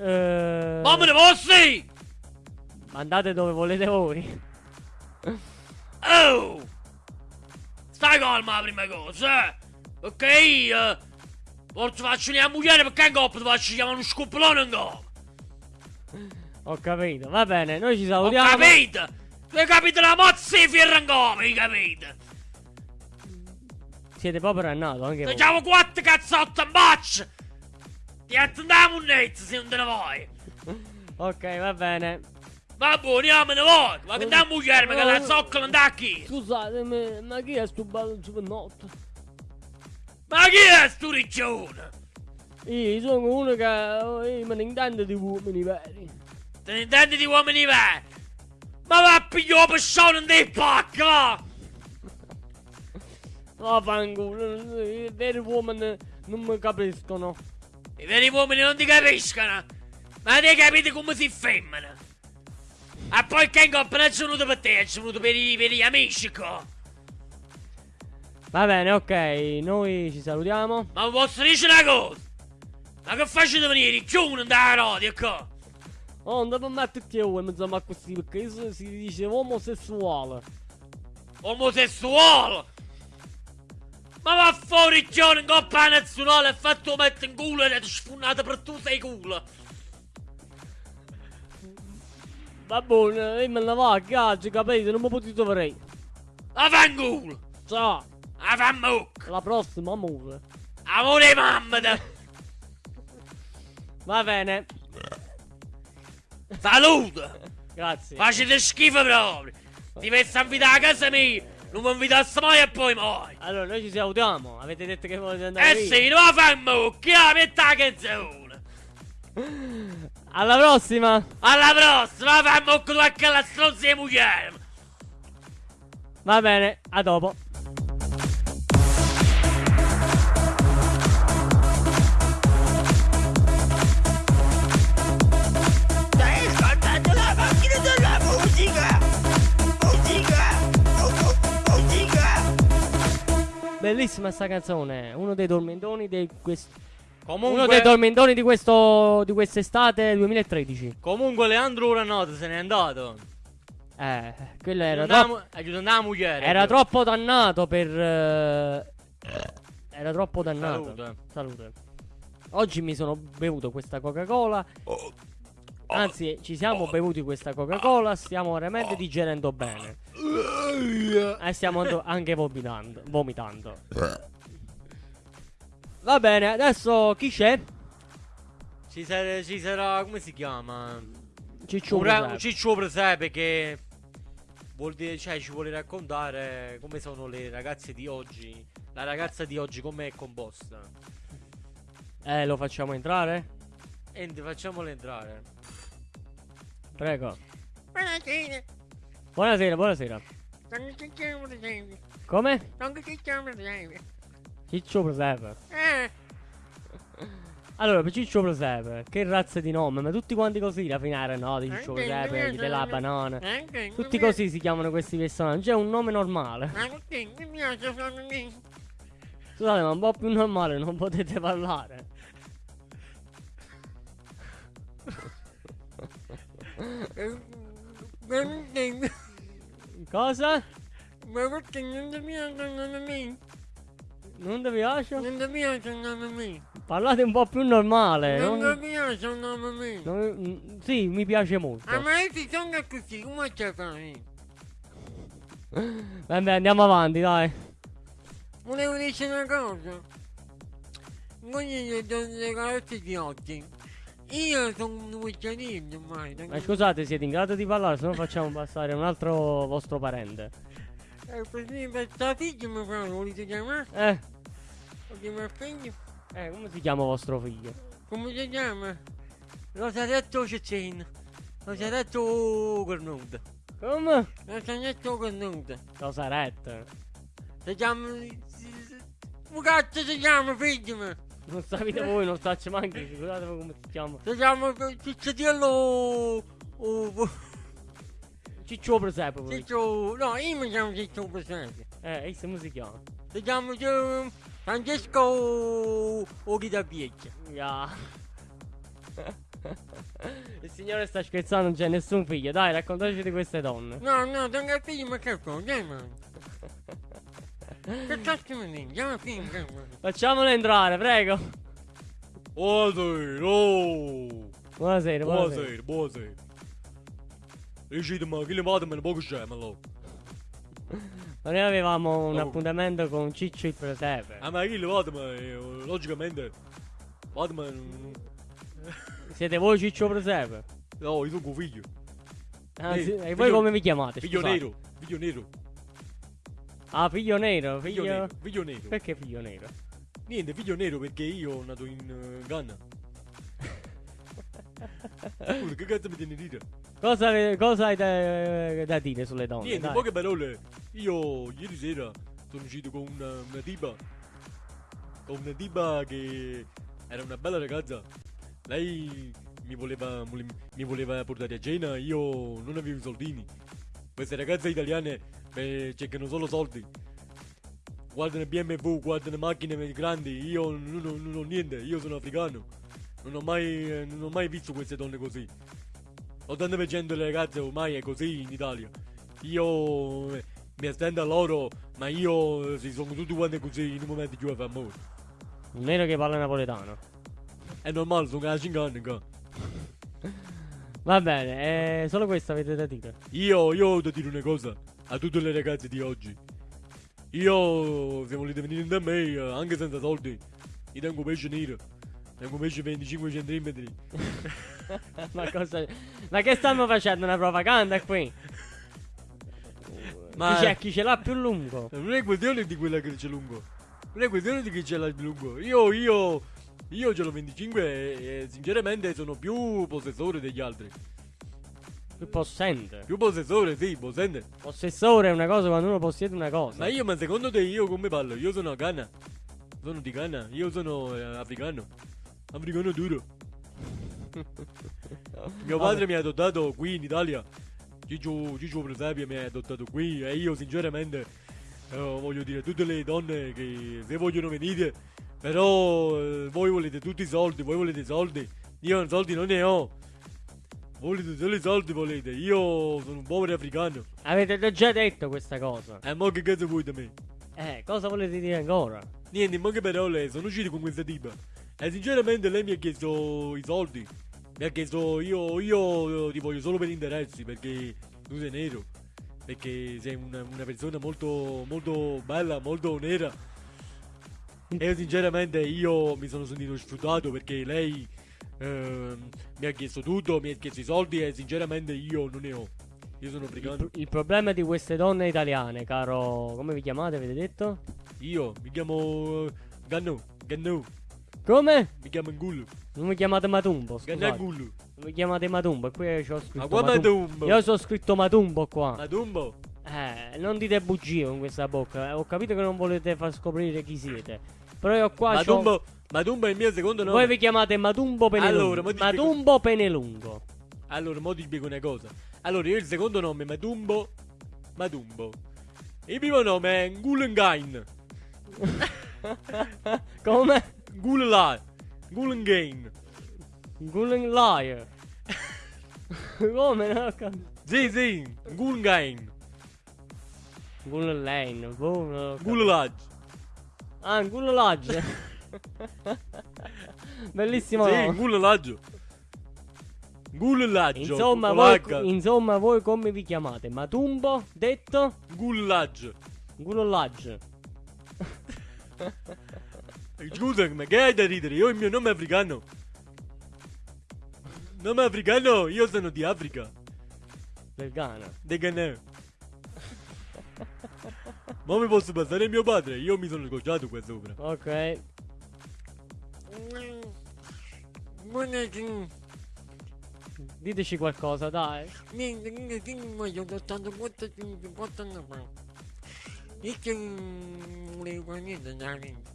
Eh, Ma me ne posso? Andate dove volete voi. Oh! Stai calma la prima cosa, eh! Ok, io... Forse faccio una moglie perché in coppa ti faccio chiamare uno scoppolone in coppa! Ho capito. Va bene, noi ci Ho salutiamo. capito? Tu hai capito la mozza in coppa, hai capito? Siete proprio rannato anche voi. Facciamo quattro cazzotte in baccia! Ti attendiamo un nezzo se non te ne vuoi! Ok, va bene. Va buono, io me ne voglio! Ma che da moglie che la zoccola non da chi? Scusatemi, ma chi è sto ballo notte? Ma chi è sto riccione? Io sono uno che io me ne intendo di uomini veri. Te ne intendi di uomini veri? Ma va a pigliare persone dei pacchi, va! Vaffanculo, i veri uomini non mi capiscono. I veri uomini non ti capiscono! Ma ti capite come si femmina! E poi che coppa non è venuto per te, è venuto per i, per gli amici qua! Va bene, ok, noi ci salutiamo. Ma posso dire una cosa? Ma che facete venire? Chiuno da radio qua! Oh, non devo a uomo, insomma, così, perché si dice omosessuale. omosessuale. Ma va fuori Giorgio in coppa nazionale e fatto mettere in culo e ti sfunnata per tu sei culo. Va buono, io me ne va a cazzo, capito? Non mi potete vedere. A fanculo. Ciao, A fanmuc. alla prossima, amore. Amore mamma. Va bene, Salute. grazie. Facete schifo proprio. Ti messo a invitare a casa mia. Non mi invitassi mai e poi mai. Allora, noi ci salutiamo. Avete detto che volete andare Eh via. sì, non la fanno, che la metta la canzone. Alla prossima. Alla prossima, fammo con la stronza di mugliere. Va bene, a dopo. Bellissima sta canzone. Uno dei tormentoni di questo. Comunque, Uno dei tormentoni di questo. di quest'estate 2013. comunque Leandro Uranoto se n'è andato. Eh, quello era troppo. la moglie. Era troppo dannato per. eh, Era troppo dannato. Salute. Salute. Oggi mi sono bevuto questa Coca-Cola. Anzi, ci siamo bevuti questa Coca-Cola. Stiamo veramente digerendo bene. E stiamo anche vomitando. vomitando. Va bene, adesso chi c'è? Ci sarà, ci sarà, come si chiama? Ciccio Presepe. Ciccio Presepe che vuol dire, cioè ci vuole raccontare come sono le ragazze di oggi. La ragazza di oggi come è composta. Eh, lo facciamo entrare? Enti, facciamole entrare. Prego. Buonasera! Buonasera, buonasera. Sono Ciccio Presepe! Come? Sono Ciccio Presepe! Ciccio Presepe. Eh! Allora, per Ciccio Presepe, che razza di nome? Ma tutti quanti così da finare, no? Di Ciccio Presepe, della banana. Anche Tutti così si chiamano questi personaggi. È un nome normale. Ma che mi piace! Scusate, ma un po' più normale non potete parlare. Cosa? Ma perché non ti piacciono a me? Non ti piace? Non ti piacciono a me? Parlate un po' più normale. Non non- ti piacciono a me? non- mm, sì, mi piace molto. Ah, ma se sono così, come ci fai? Vabbè, andiamo avanti, dai. Volevo dire una cosa. Voi gli do le carezze di oggi. Io sono un uccelino ormai. Ma scusate, siete in grado di parlare, se no facciamo passare un altro vostro parente. Eh, per esempio, sta figlia mi fa, volete chiamare? Eh, Lo chiama figlio? eh, come si chiama vostro figlio? Come si chiama? Rosaretto Cecin. Rosaretto Cornuto. Come? Rosaretto Cornuto. Rosarette. Si chiama... Come cazzo si chiama, figlio? Non sapete voi, non faccio manco, scusate come si chiama. Si chiama Cicciotello... Oh, Ciccio Presepe. Ciccio... No, io mi chiamo Ciccio Presente. Eh, e come si chiama? Si chiama eh, Francesco Oghitapieccia. Ya. Il signore sta scherzando, non c'è nessun figlio. Dai, raccontateci di queste donne. No, no, tengo il figlio, ma che cosa? Che cazzo mi figlio, cosa? Facciamole entrare, prego. Buonasera, oh. Buonasera, buonasera. Buonasera, buonasera. Dicete ma che le vado me ne poco scemo allora. Ma noi avevamo un Oh. appuntamento con Ciccio il Presepe. Ah ma che le vado ma eh, logicamente vado ma Siete voi Ciccio Presepe? no io sono con figlio. Ah, Sì, sì, E figlio- voi come vi chiamate? Figlio scusate? nero, figlio nero, Ah, figlio nero, figlio figlio... nero, figlio nero. Perché figlio nero? Niente, figlio nero perché io nato in eh, Ghana. Scusa, che cazzo mi tieni a dire? Cosa, cosa hai da, da dire sulle donne? Niente, dai? poche parole, io ieri sera sono uscito con una, una tipa. Con una tipa che era una bella ragazza. Lei mi voleva, vole- mi voleva portare a cena, io non avevo i soldini. Queste ragazze italiane eh, cercano solo soldi. Guardano BMW, guardano macchine grandi, io non, ho- non ho niente, io sono africano. Non ho mai, eh, non ho mai visto queste donne così. 80% delle ragazze ormai è così in Italia. Io eh, mi stendo a loro, ma io, eh, si sono tutti quanti così in un momento che io fa amore. Un nero che parla napoletano. È normale, sono a 5 anni qua. Va bene, eh, solo questo avete da dire. Io, io devo dire una cosa a tutte le ragazze di oggi. Io, se volete venire da me, eh, anche senza soldi, vi tengo pesce nero. Tengo pesce 25 cm. Ma cosa. Ma che stanno facendo una propaganda qui? Ma Chi, c'è, chi ce l'ha più lungo? non è questione di quella che c'è lungo. Non è questione di chi ce l'ha più lungo. Io, io, io ce l'ho 25 e, e sinceramente sono più possessore degli altri. Più possente. Più possessore, sì, possente. Possessore è una cosa quando uno possiede una cosa. Ma io, ma secondo te io come parlo? Io sono a Ghana. Sono di Ghana. Io sono eh, africano. Africano duro. Mio padre mi ha adottato qui in Italia. Ciccio, Ciccio Presepia mi ha adottato qui e io sinceramente eh, voglio dire a tutte le donne che se vogliono venire, però eh, voi volete tutti i soldi, voi volete i soldi, io soldi non ne ho. Volete solo i soldi volete, io sono un povero africano. Avete già detto questa cosa. E mo che cazzo vuoi da me? Eh, cosa volete dire ancora? Niente, in poche parole, sono uscito con questa tipa. E sinceramente lei mi ha chiesto i soldi. Mi ha chiesto io, io ti voglio solo per interessi perché tu sei nero. Perché sei una, una persona molto, molto bella, molto nera. E io sinceramente io mi sono sentito sfruttato perché lei ehm, mi ha chiesto tutto, mi ha chiesto i soldi e sinceramente io non ne ho. Io sono Il, africano. pro- il problema di queste donne italiane, caro. Come vi chiamate, avete detto? Io mi chiamo eh, Gannu, Gannu, Come? mi chiamo Ngulu. Non mi chiamate Matumbo, scusate. Gannagulu. Non mi chiamate Matumbo, e qui c'ho scritto Ma qua Matumbo. Matumbo? Io so scritto Matumbo qua. Matumbo? Eh, non dite bugie con questa bocca. eh, Ho capito che non volete far scoprire chi siete. Però io qua c'ho... Matumbo, Matumbo è il mio secondo nome. Voi vi chiamate Matumbo Penelungo. Allora, spiego- Matumbo Penelungo. Allora, mo ti spiego una cosa. Allora, io il secondo nome è Matumbo. Matumbo. Il primo nome è Ngulengain. Come? Ngulai. Ngulengain. Gulen Liar. Come? Non ho capito. Sì, sì. Ngulengain. Gulen Lane. Ah, Gulen Lodge. Bellissimo Sì, nome. Ngulalaggio. Ngulalaggio. Insomma voi, insomma, voi come vi chiamate? Matumbo? Detto? Ngulalaggio. Gulollage. Scusa, ma che hai da ridere? Io il mio nome è africano. Nome africano? Io sono di Africa. Del Ghana. De Ghana. Ma mi posso passare mio padre? Io mi sono scocciato qua sopra. Ok. Buonasera. Diteci qualcosa, dai. Niente, niente, sì, ma io ho 84 54 anni fa. Io che non volevo fare niente da vita.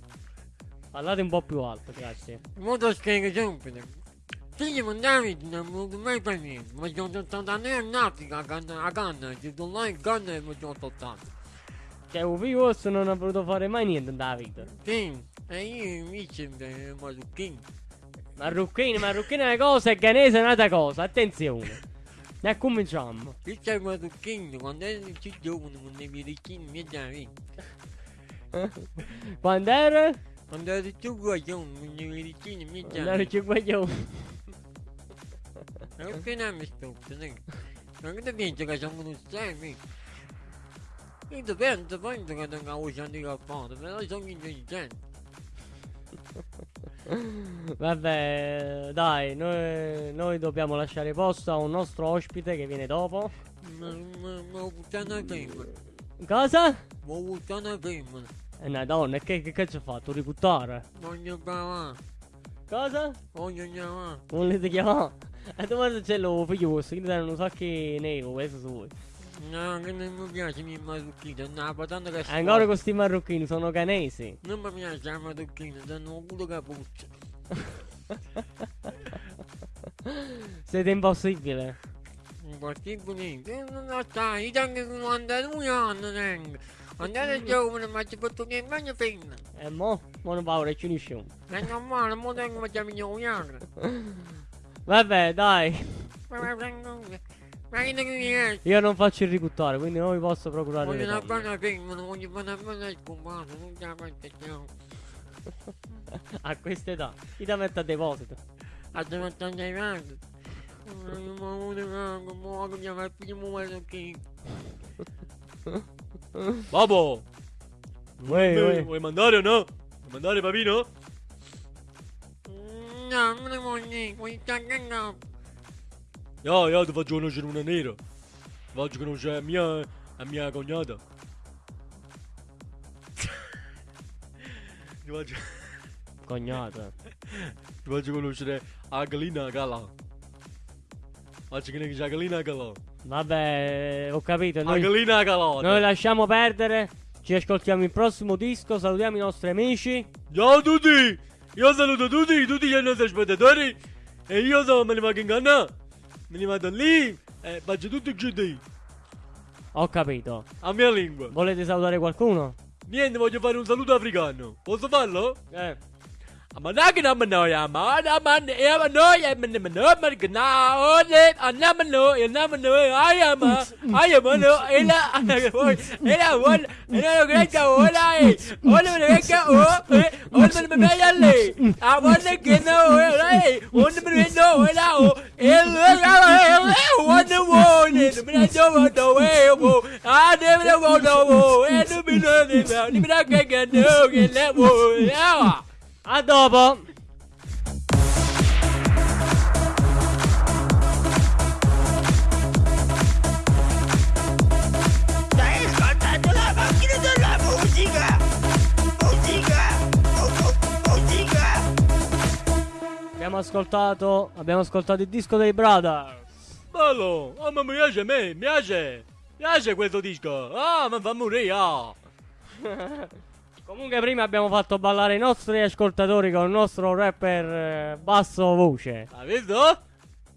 Parlate un po' più alto, grazie. Molto spiego sempre. Figlio con Davide non volevo mai fare niente, ma io ho 80 anni in Africa, a Ghana, a Ghana, ci sono là in Ghana e mi sono 80. Cioè, un figlio vostro non ha voluto fare mai niente nella vita. Sì, e io invece marocchino. Marrucchini, marrucchini è una cosa e ghanese è un'altra cosa. Attenzione. Ne cominciamo. Io sei marocchino, quando ero più giovane, con i miei ricchini, mi da vita. Quando ero? Quando ero più guaglione, con i miei ricchini, mi da Quando ero più guaglione. Non che non mi ne? Non che penso che sono uno semi. Io penso, penso che non ho usato il fare, però sono intelligente. Vabbè, dai, noi, noi dobbiamo lasciare posto a un nostro ospite che viene dopo. Ma ma- ma ho buttato una femmina. Cosa? Ma ho buttato una femmina. È una donna, che, che cazzo ha fatto? Ributtare? Voglio parlare, Cosa? voglio chiamare. Volete chiamare? E dove c'è lo figlio vostro? Che danno un sacco nero, questo su voi. No, che non mi piace i marocchini, no, patata che Ancora questi marocchini sono canesi. Non mi piace la marocchina, danno un culo cappuccio. Siete impossibile. Impossibile Eh, non lo sai, io tengo 92 anni, tengo. Quando ero giovane, ma ci fatto niente, ma femmina. E mo? Mo non paura, ci unisciamo. È normale, mo tengo facciamo 9 anni. Vabbè, dai. Ma che ne vieni? Io non faccio il ricuttore, quindi non vi posso procurare Voglio una una non la faccio. A questa età. Chi ti mette a deposito? A più muoio che... Babbo, vuoi, vuoi mandare o no? Vuoi mandare papino? No, non ne voglio, voglio no. Io, io ti faccio conoscere una nera. Ti faccio conoscere la mia, la mia cognata. ti, faccio, Cognata. ti faccio conoscere la Galina Gala. Faccio che ne c'è la Gala. Vabbè, ho capito. La Noi, Galina Gala. noi lasciamo perdere. Ci ascoltiamo il prossimo disco. Salutiamo i nostri amici. Ciao a tutti! Io saluto tutti, tutti i nostri spettatori. E io sono, me Me ne vado lì. E faccio tutto così. Ho capito. A mia lingua. Volete salutare qualcuno? Niente, voglio fare un saluto africano. Posso farlo? Eh. não, ele não, eu wonder eu Brasil mandou eu, a Debra eu é do eu me dá que ganhou, ele eu bom, é ó, adobo. Abbiamo ascoltato. Abbiamo ascoltato il disco dei Brothers. Bello! Ah, ma mi piace a me, mi piace! Mi piace questo disco! Ah, mi fa morire! ah. Comunque, prima abbiamo fatto ballare i nostri ascoltatori con il nostro rapper eh, basso voce. Hai visto?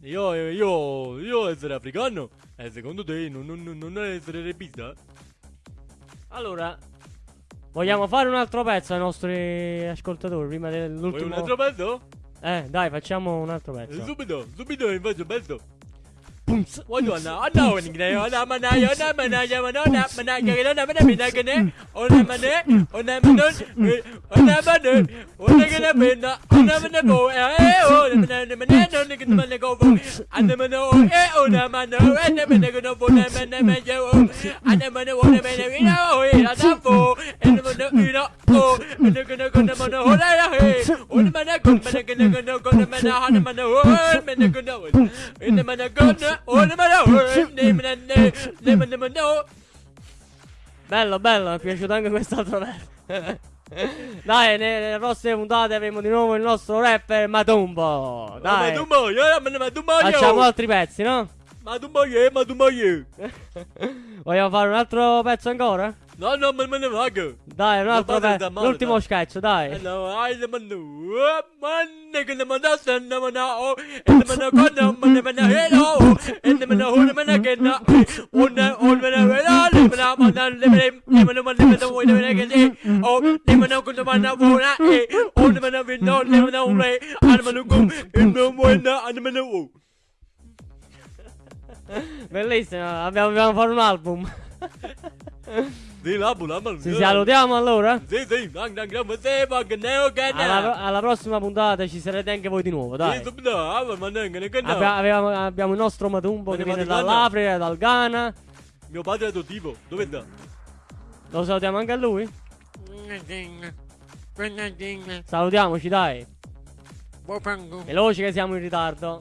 Io, io, io essere africano? E secondo te non, non, non- essere repista? Allora, vogliamo fare un altro pezzo ai nostri ascoltatori prima Vuoi dell'ultimo. un altro pezzo? Eh, dai, facciamo un altro pezzo. Subito, subito mi faccio pezzo! Boom! Oh, oh, oh, oh, oh, oh, oh, oh, oh, Bello, bello, mi è piaciuto anche quest'altro pezzo. Dai, ne- nelle prossime puntate avremo di nuovo il nostro rapper Matumbo. Dai, Ma tu muoio, ma tu muoio. facciamo altri pezzi, no? Ma tu muoio, ma tu muoio. Vogliamo fare un altro pezzo ancora? No, no, ma ne vago. Dai, un Non altro pezzo. L'ultimo sketch, dai. No, I the manu. Man, che ne manda sanna mana o. E ne mana hello. E mana mana che na. Mana vela, le mana mana le mana, le mana mana le mana le che ne. O, le mana vola e. O ne mana vino, le mana re. E no buena, an mana o. Bellissimo, abbiamo, dobbiamo fare un album. Ma. Ci salutiamo allora? Sì, sì, Alla, alla prossima puntata ci sarete anche voi di nuovo, Sì, dai. subito, ma ne, che ne che ne. Abbia- avevamo- abbiamo il nostro Matumbo che ne viene dall'Africa, dal Ghana. Mio padre è adottivo, dove sta? Lo salutiamo anche a lui? Salutiamoci, dai. Veloci che siamo in ritardo.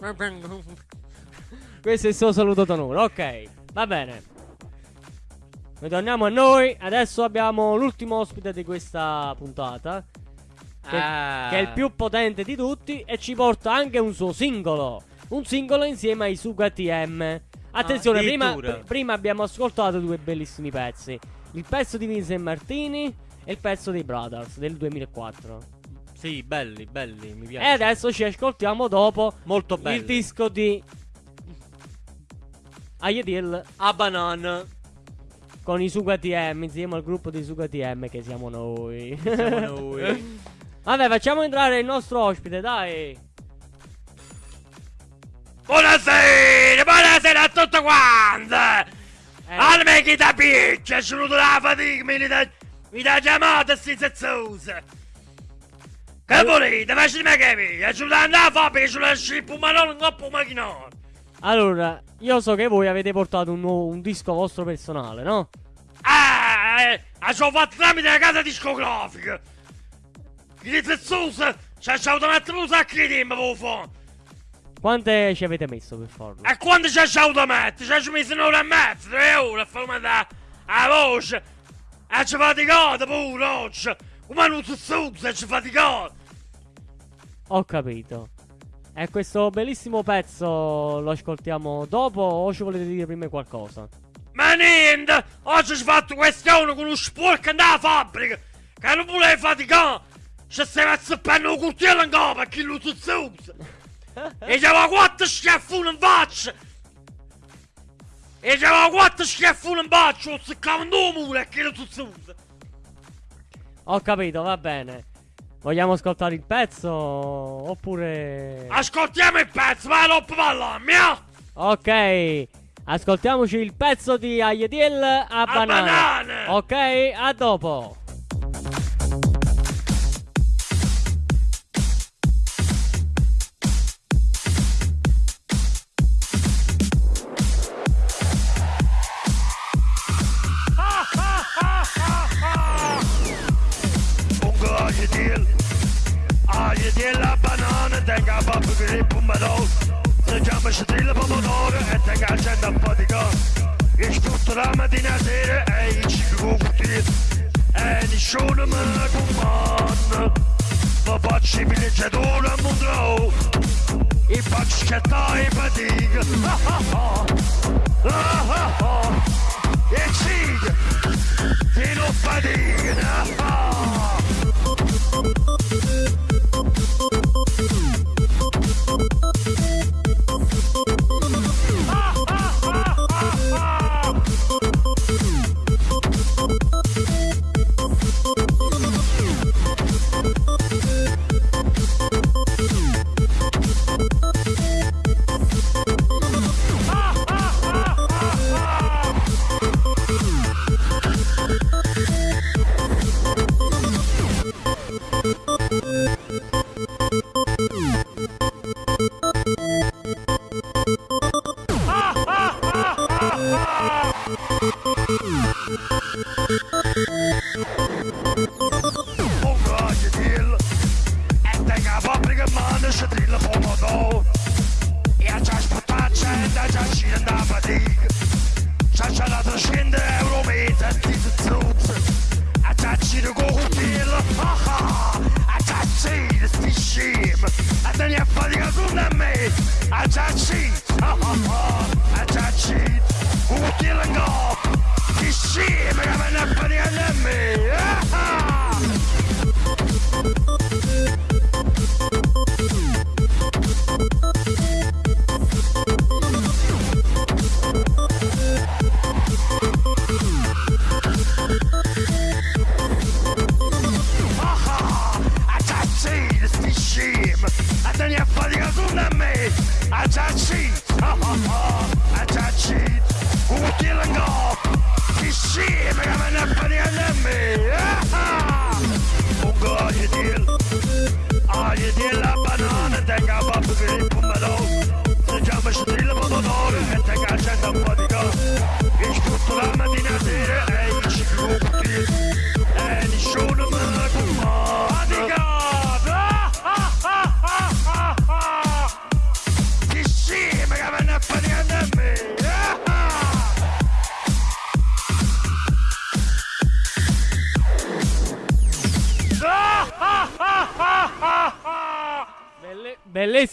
Questo è il suo saluto d'onore. Ok, va bene. Ritorniamo a noi. Adesso abbiamo l'ultimo ospite di questa puntata. Che, Ah. che è il più potente di tutti. E ci porta anche un suo singolo. Un singolo insieme ai Suga TM. Attenzione, prima, addirittura. pr- prima abbiamo ascoltato due bellissimi pezzi. Il pezzo di Vincent Martini e il pezzo dei Brothers del 2004. Sì, belli, belli, mi piace. E adesso ci ascoltiamo dopo Molto belli. il disco di Ayedil A banana. Con i Suga TM insieme al gruppo di Suga TM che siamo noi. Siamo noi. Vabbè, facciamo entrare il nostro ospite, dai. Buonasera, buonasera. a tutti quanti! Eh, Almeno chi da picchia, sono venuto la fatica, mi da, mi da chiamata sti zezzosi! Che volete, facetemi capire, sono da andare a fabbrica, sono da scippo, ma non un coppo macchinone! Allora, io so che voi avete portato un, nuovo- un disco vostro personale, no? Ah, eh, ci ho fatto tramite la casa discografica! Gli zezzosi, ci ha mettere un sacco di tempo per fare! Quante ci avete messo per farlo? E quando ci ha avuto mettere? Ci ha messo un'ora e mezza, tre ore a fare mandare la voce! E ci faticate pure oggi! Come non si scusa, ci faticate! Ho capito. E questo bellissimo pezzo lo ascoltiamo dopo o ci volete dire prima qualcosa? Ma niente! Oggi ci ho fatto questione con uno sporco andare alla fabbrica! Che non vuole faticare! Ci stiamo azzeppando un coltello in capo chi lo usa! E c'aveva quattro schiaffoni in faccia! E c'aveva quattro schiaffoni in faccia! Lo seccavano due mura a chi lo usa! Ho capito, va bene. Vogliamo ascoltare il pezzo oppure... Ascoltiamo il pezzo, ma non parliamo, mia! Ok, ascoltiamoci il pezzo di Ayediel a, A banana. banane! Ok, a dopo. Accenda un po' di gas Ich tutto la mattina e sera E ich go cutir E nessuno me comanda Ma facci villeggiatore a Monroe I facci scattare in fatica Ah ah ah Ah ah ah E ciga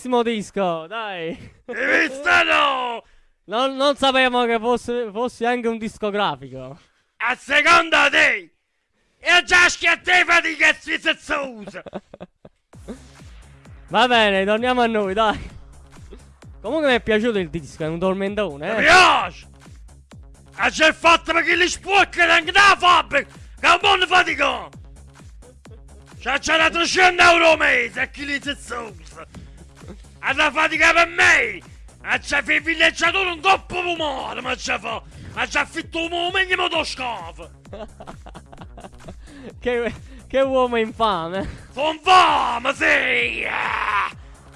bellissimo disco, dai. Hai visto no? Non, non sapevamo che fosse, fossi anche un discografico. A seconda te E già schiatte fatica sfizzosa Va bene, torniamo a noi, dai. Comunque mi è piaciuto il disco, è un tormentone, Mi eh. piace E c'è il fatto perché li sporcano anche da fabbrica Che è un buon fatico C'è c'è da 300 euro al mese a chi li zozza E la fatica per me Ma c'è fi villeggiatore un coppo pomare, ma c'è fa! Ma c'è affitto un momento motoscafo! che, che uomo infame. Son fame, sì!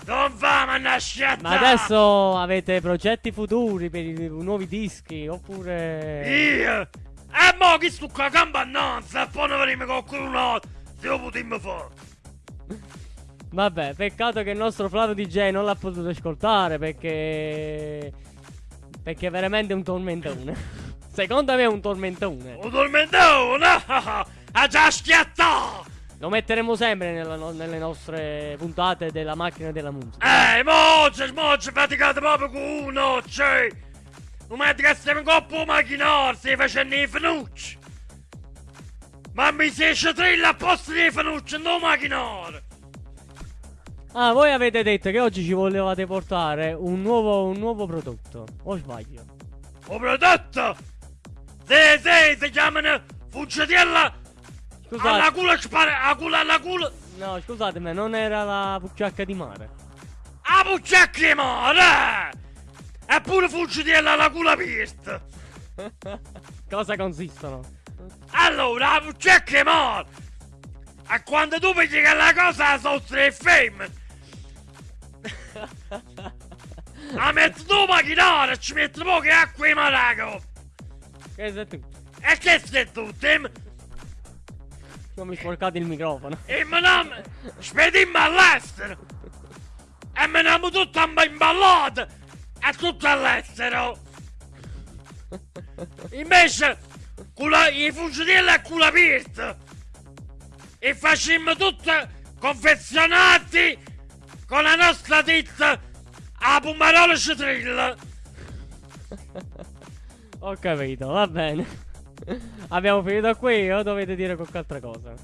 Son fame, nasciata! Ma adesso avete progetti futuri per i nuovi dischi oppure... Io! E mo chi sto qua campannanza e poi ne venime con qualcuno se lo potremmo fare! Vabbè, peccato che il nostro Flavio DJ non l'ha potuto ascoltare perché... Perché è veramente un tormentone. Secondo me è un tormentone. Un tormentone! Ha già schiattato! Lo metteremo sempre nella no- nelle nostre puntate della macchina della musica. Eh, mogge, mogge, faticate proprio con uno, cioè! Non metti che stiamo in coppa macchinario, stai facendo i fenucci! Ma mi si esce trilla a posto dei fenucci, non macchinario! Ah, voi avete detto che oggi ci volevate portare un nuovo, un nuovo prodotto. O sbaglio? Ho prodotto! Sì, sì, si chiamano alla Scusate. culo spara, a culo alla culo! No, scusatemi, non era la pucciacca di mare. A pucciacca di mare! Eppure Fuggitiella alla culo aperta! Cosa consistono? Allora, la pucciacca di mare! E quando tu vedi che la cosa sono tre femmine! La metti tu macchinare e ci metti poche acqua in maraco! Che sei tu? E che sei tu, Tim? Non mi sporcate il microfono. E me ne spedimmo all'estero! E me ne tutto imballato! E tutto all'estero! Invece, con la- i fucili a culo aperto! E facemmo tutto confezionati con la nostra ditta a Pumarola Citrilla! Ho capito, va bene. Abbiamo finito qui o dovete dire qualche altra cosa?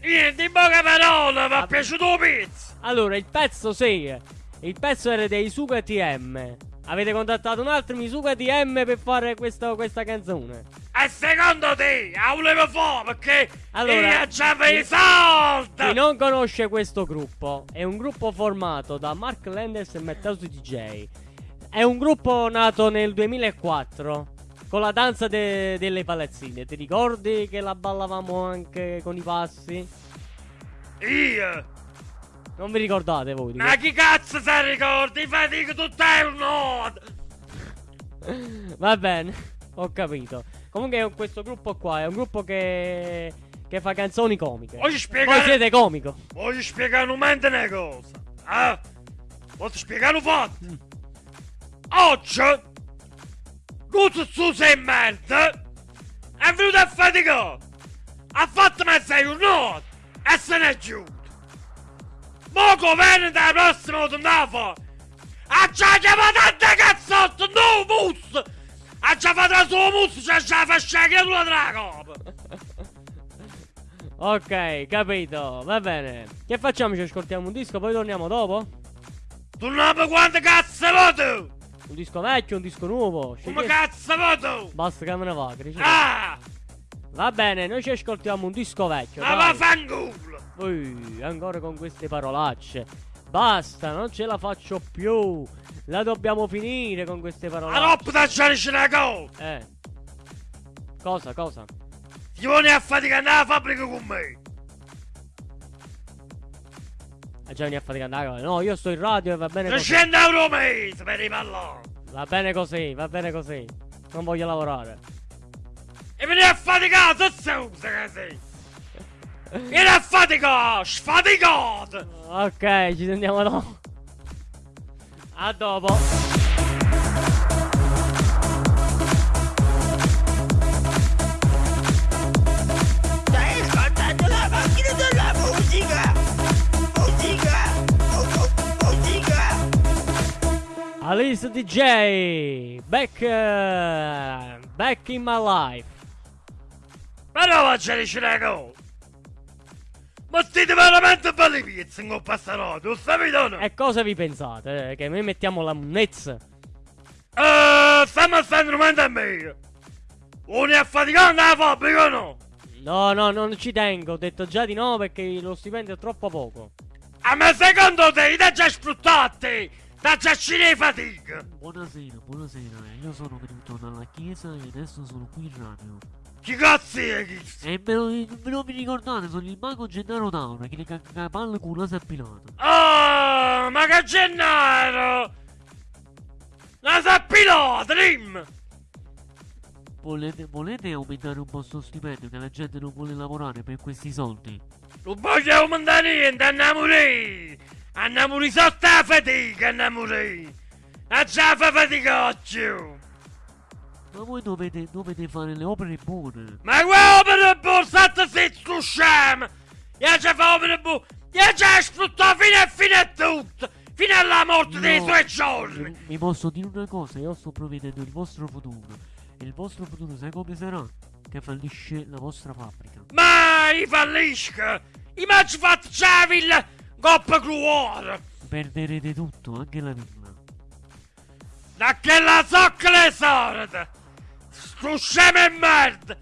Niente, in poche parole, mi è piaciuto il pezzo! Allora, il pezzo sì. Il pezzo era dei Suga TM. Avete contattato un altro Misuga TM per fare questa, questa canzone. E secondo te, la volevo fare perché Allora, io già i soldi! Chi non conosce questo gruppo, è un gruppo formato da Mark Landers e Matteo DJ. È un gruppo nato nel 2004 con la danza de- delle palazzine. Ti ricordi che la ballavamo anche con i passi? Io? Non vi ricordate voi? Ma chi cazzo se ricordi? Fatico tutto il nord! que- Va bene, ho capito. Comunque questo gruppo qua è un gruppo che, che fa canzoni comiche. Voglio Voi spiegare... siete comico. Voglio spiegare un momento una cosa. Eh? Voglio spiegare un fatto. Oggi... Questo su sei merda... È venuto a faticare. Ha fatto mezza giornata. E se n'è giù. Mo governo della prossima puntata. Ha già chiamato a te cazzotto, no mus! Ha già fatto la sua mus, c'ha già la della copa! Ok, capito. Va bene. Che facciamo? Ci ascoltiamo un disco, poi torniamo dopo? Sai quanto cazzo voto! Un disco vecchio, un disco nuovo. Come cazzo voto? Basta che me ne va, Cristiano. Ah! Va bene, noi ci ascoltiamo un disco vecchio. Ma dai. vaffanculo! Ui, ancora con queste parolacce. Basta, non ce la faccio più. La dobbiamo finire con queste La parolacce. Eh. Cosa, cosa? Ti vuoi a faticare nella fabbrica con me! Ah, già vieni a fatica andare. No, io sto in radio e va bene così. 300 euro al mese per i palloni! Va bene così, va bene così. Non voglio lavorare. E vieni a faticare, se sei! Vieni a faticare! Sfaticato! Ok, ci sentiamo dopo. A dopo. Alice DJ. Back. eh, back in my life. Però la giarci una cosa! Ma siete veramente belli pizzi coppa sta radio, sapete o no? E cosa vi pensate? eh, Che noi mettiamo la munnezza? Eh, stiamo a stare strumento a me! Vuoi a faticare nella fabbrica o no? No, no, non ci tengo. Ho detto già di no perché lo stipendio è troppo poco. Ah, ma secondo te, ti già sfruttati? Da già ci fatica! Buonasera, buonasera. Io sono venuto dalla chiesa e adesso sono qui in radio. Chi cazzo è questo? E me lo, me lo vi ricordate, sono il mago Gennaro Tauro che le cacca la palla con la sapilata. Oh, ma che Gennaro! La sappilota, rim! Volete, volete aumentare un po' sto stipendio che la gente non vuole lavorare per questi soldi? Non voglio aumentare niente, andiamo lì! Andiamo lì sotto la fatica, andiamo lì! A già fa fatica oggi! Ma voi dovete, dovete fare le opere buone. Ma qua opera buona, state zitto, scemo! Io già fa opera buona! Io già sfruttato fino a fine a tutto! Fino alla morte dei No. suoi giorni! Vi- posso dire una cosa, io sto provvedendo il vostro futuro. E il vostro futuro sai come sarà? Che fallisce la vostra fabbrica. Mai fallisca! I maggi fatti già la villa coppa cruore! Perderete tutto, anche la villa. Da che la zocca le sorte! Sto scemo e merda!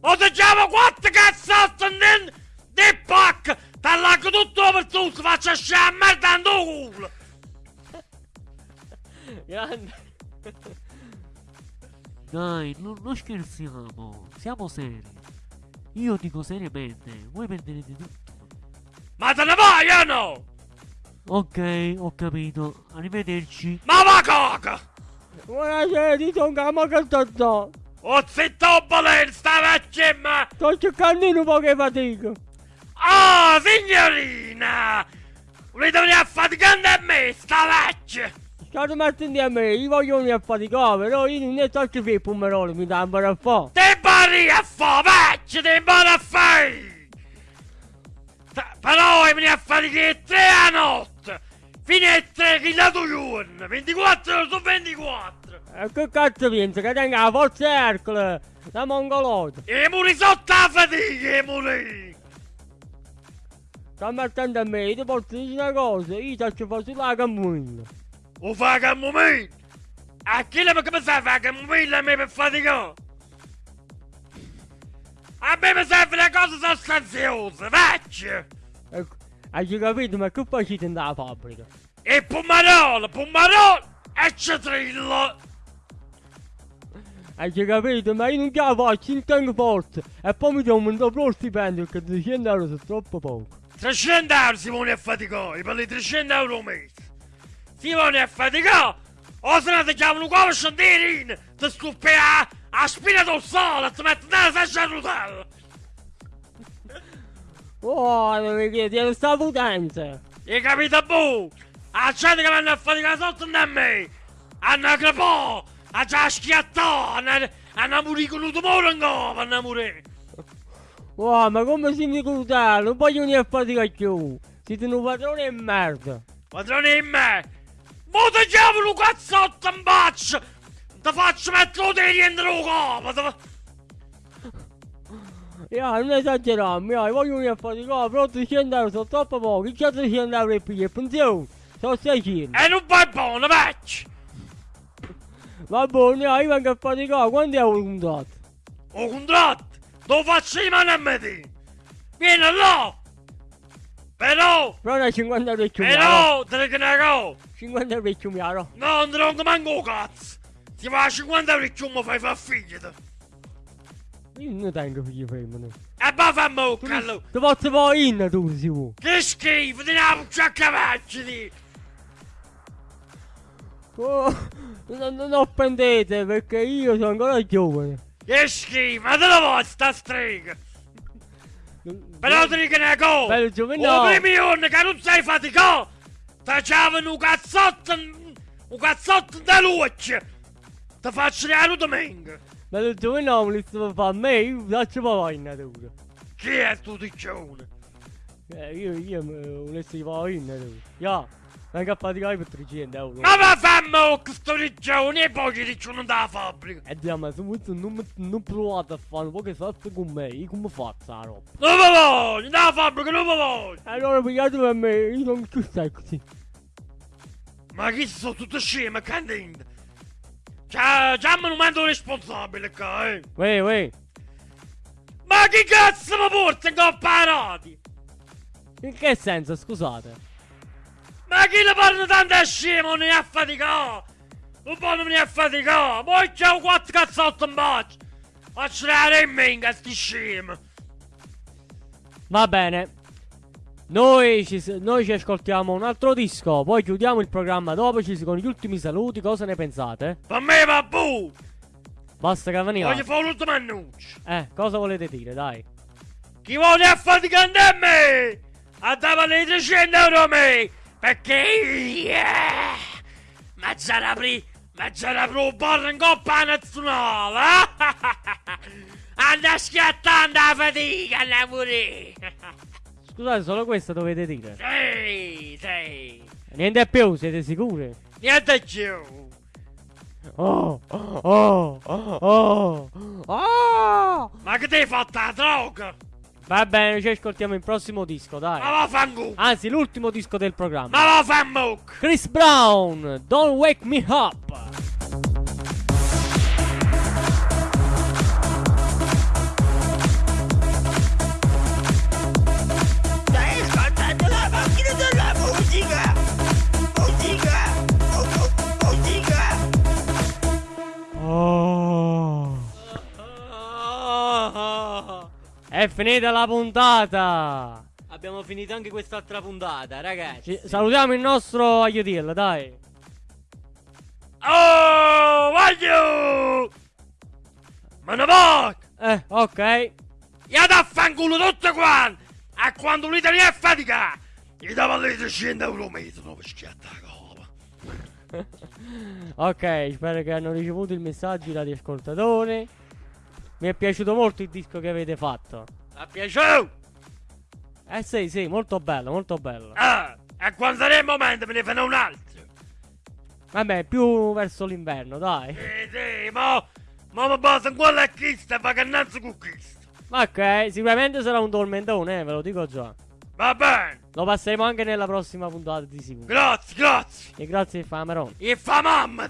O ti chiamo quattro cazzotti di, di pacca! T'allacco tutto per tutto, faccio scemo e merda in tuo culo! Grande. Dai, non, non scherziamo, siamo seri. Io dico seriamente, voi perderete tutto. Ma te ne vai o no? Ok, ho capito. Arrivederci. Ma va coca! Buonasera, ti sono ma che sto sto? O zitto baleno, sta vecchia ma... Sto cercando un po' che fatica. Oh, signorina! Volete venire a faticare a me, sta vecchia! State mettendo a me, io voglio venire a faticare, però io non ne so che fare pomerolo, mi dà un po' a fare. Te pari a fa, vecchio, te pari a fare! Però vuoi venire a faticare tre a notte! Fino a tre che la tua giorno! 24 ore su 24! E che cazzo pensi, che tenga la forza Ercole, la mongolota? E muri sotto la fatica, e muri! Sta mettendo a me, io ti posso dire una cosa, io faccio fare sulla cammina. O fa camomilla! A chi le come sai fare camomilla a me per faticare? A me mi serve una cosa sostanziosa, vecchio! Hai capito, ma che facete nella fabbrica? E pomarolo, pomarolo e citrillo! Hai capito, ma io non ce la faccio, non tengo forza. E poi mi do un doppio stipendio, che 200 euro sono troppo poco. 300 euro si vuole a faticare, per le 300 euro al mese. Si vuole a faticare, o se no ti chiamano scendere ti scoppi a, a spina dorsale e ti metti nella saccia a rotella. Oh, è sta potenza. E capito boh? A gente che vanno a faticare sotto da me, hanno crepò, a già schiattò, hanno, un tumore in gola, hanno morire. Oh, ma come si mi crudele, non voglio venire a faticare più. Siete un padrone di merda. Padrone in me! Mo ti chiamano cazzotto in faccia! Ti faccio mettere dentro il capo! Fa- Io non esagerarmi, io voglio venire a faticare, però 300 euro sono troppo pochi. Che 300 euro e piglia pensione? Sono 600. E non vai buono, vecchio! Va bene, io vengo a faticare, quanti euro contate? O contratto! Lo faccio di mano a me! te. Vieni là! Però! Però ne 50 euro e. Però! Te ne cago! 50 euro e. No, non te ne manco cazzo! Ti fa 50 euro e mi fai far figli! Io non tengo figli femmine. E poi fammi un callo! Ti posso fare in tu, si può. Che schifo! Ti ne puccia a cavalci! ti. Oh, non, non offendete perché io sono ancora giovane. Che schifo! Ma te la vuoi sta strega! Però te ne cago! Bello giovane. Primi giorni che non sei faticato! Facevano un cazzotto, un cazzotto da luce! Ti faccio la domenica! Non mi sto fa a me, io fare in natura. Chi è tu diccione? Eh, io, io volessi fare in natura. Ya, vengo a faticare per 300 euro. Ma va fammi questo diccione e poi ci dicciono da fabbrica! E diamo, se voi non, provate a fare un po' che salsa con me, io come faccio la roba? Non mi voglio! Da fabbrica non mi voglio! Allora pigliate per me, io sono più sexy. Ma chi sono tutte sceme, candente? Già me lo mando responsabile qua, eh! Uè, uè, Ma chi cazzo mi porta in coppa a rati? in che senso, scusate? Ma chi le parla tanto a scemo, ne ha faticato! Un po' non mi ha faticato! Poi c'ho quattro cazzotti in boccia! Faccio la remminga, sti scemo! Va bene. Noi ci, noi ci ascoltiamo un altro disco, poi chiudiamo il programma dopo, ci sono gli ultimi saluti, cosa ne pensate? Per me va bu! Basta Cavaniera. Voglio fare l'ultimo annuncio! Eh, cosa volete dire, dai? Chi vuole affaticare a me? A dare 300 euro a me! Perché yeah! Ma già la pri... Ma già la pro bar in coppa nazionale! Anda schiattando la fatica, andiamo pure! Scusate, solo questo dovete dire. Sì, sì! Niente più, siete sicuri? Niente più! Oh, oh, oh, oh, oh. Ma che ti hai fatto la droga? Va bene, ci ascoltiamo il prossimo disco, dai. Ma va fangu! Anzi, l'ultimo disco del programma. Ma va fanmuc! Chris Brown, Don't Wake Me Up. È finita la puntata. Abbiamo finito anche quest'altra puntata, ragazzi. Ci- salutiamo il nostro aiutillo, dai. Oh, voglio! Ma ne va! Eh, ok. Io da fanculo tutti quanti! A quando l'Italia è fatica! Gli dava le 300 euro metro per schiattare la copa. Ok, spero che hanno ricevuto il messaggio i radioascoltatori. Mi è piaciuto molto il disco che avete fatto. A piaciuto? Eh sì, sì, molto bello, molto bello. Ah, e quando sarà il momento me ne fanno un altro. Vabbè, più verso l'inverno, dai. Sì, sì, ma... Ma mi basta in quella chista e va cannazzo con questo. Ok, sicuramente sarà un tormentone, eh, ve lo dico già. Va bene, Lo passeremo anche nella prossima puntata di sicuro. grazie, grazie. E grazie Fameron. E fa mamma!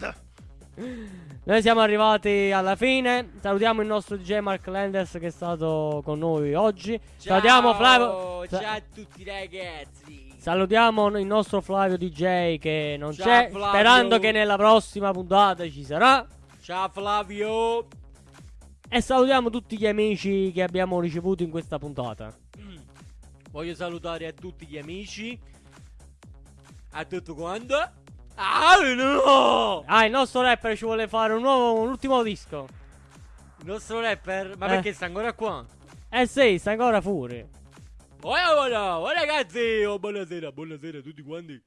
Noi siamo arrivati alla fine. Salutiamo il nostro DJ Mark Landers che è stato con noi oggi. Salutiamo Flavio. Ciao a tutti ragazzi! Salutiamo il nostro Flavio DJ che non Ciao, c'è. Flavio. Sperando che nella prossima puntata ci sarà. Ciao Flavio! E salutiamo tutti gli amici che abbiamo ricevuto in questa puntata. Voglio salutare a tutti gli amici. A tutto quanto. Ah no! Ah, il nostro rapper ci vuole fare un nuovo, un ultimo disco. Il nostro rapper, ma Eh. perché sta ancora qua? Eh sì, sta ancora fuori. Oh, oh, oh, ragazzi, oh, buonasera, buonasera a tutti quanti.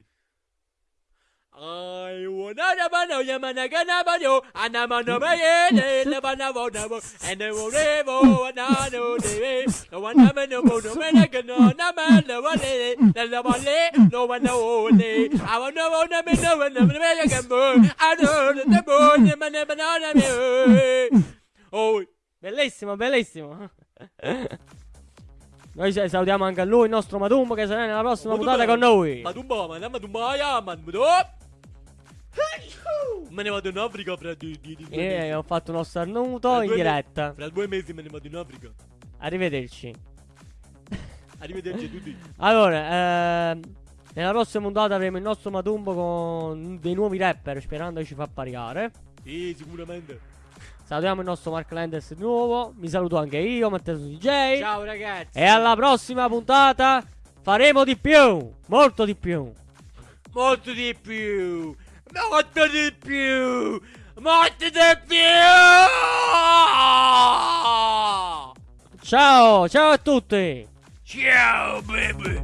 I wanna bana yamana gana banyo anamano baye le bana bona bo and the revo na no de no one na no bo no mena gana na ma le wale la la wale no one no le I want no one na me no one na me gambo I know the bo ne mana banana me oh Bellissimo, bellissimo. Noi sa- salutiamo anche a lui, il nostro Madumbo, che sarà nella prossima puntata con noi. Ma tu ma ma Me ne vado in Africa fra di, di, di due E mesi. ho fatto uno starnuto in diretta. Fra due mesi me ne vado in Africa. Arrivederci. Arrivederci a tutti. Allora, ehm, nella prossima puntata avremo il nostro Madumbo con dei nuovi rapper, sperando che ci fa pariare. Sì, sicuramente. Salutiamo il nostro Mark Landers di nuovo. Mi saluto anche io, Matteo DJ. Ciao ragazzi. E alla prossima puntata faremo di più, molto di più. Molto di più. Morte di più! Morte di più! Ciao, ciao a tutti! Ciao, baby!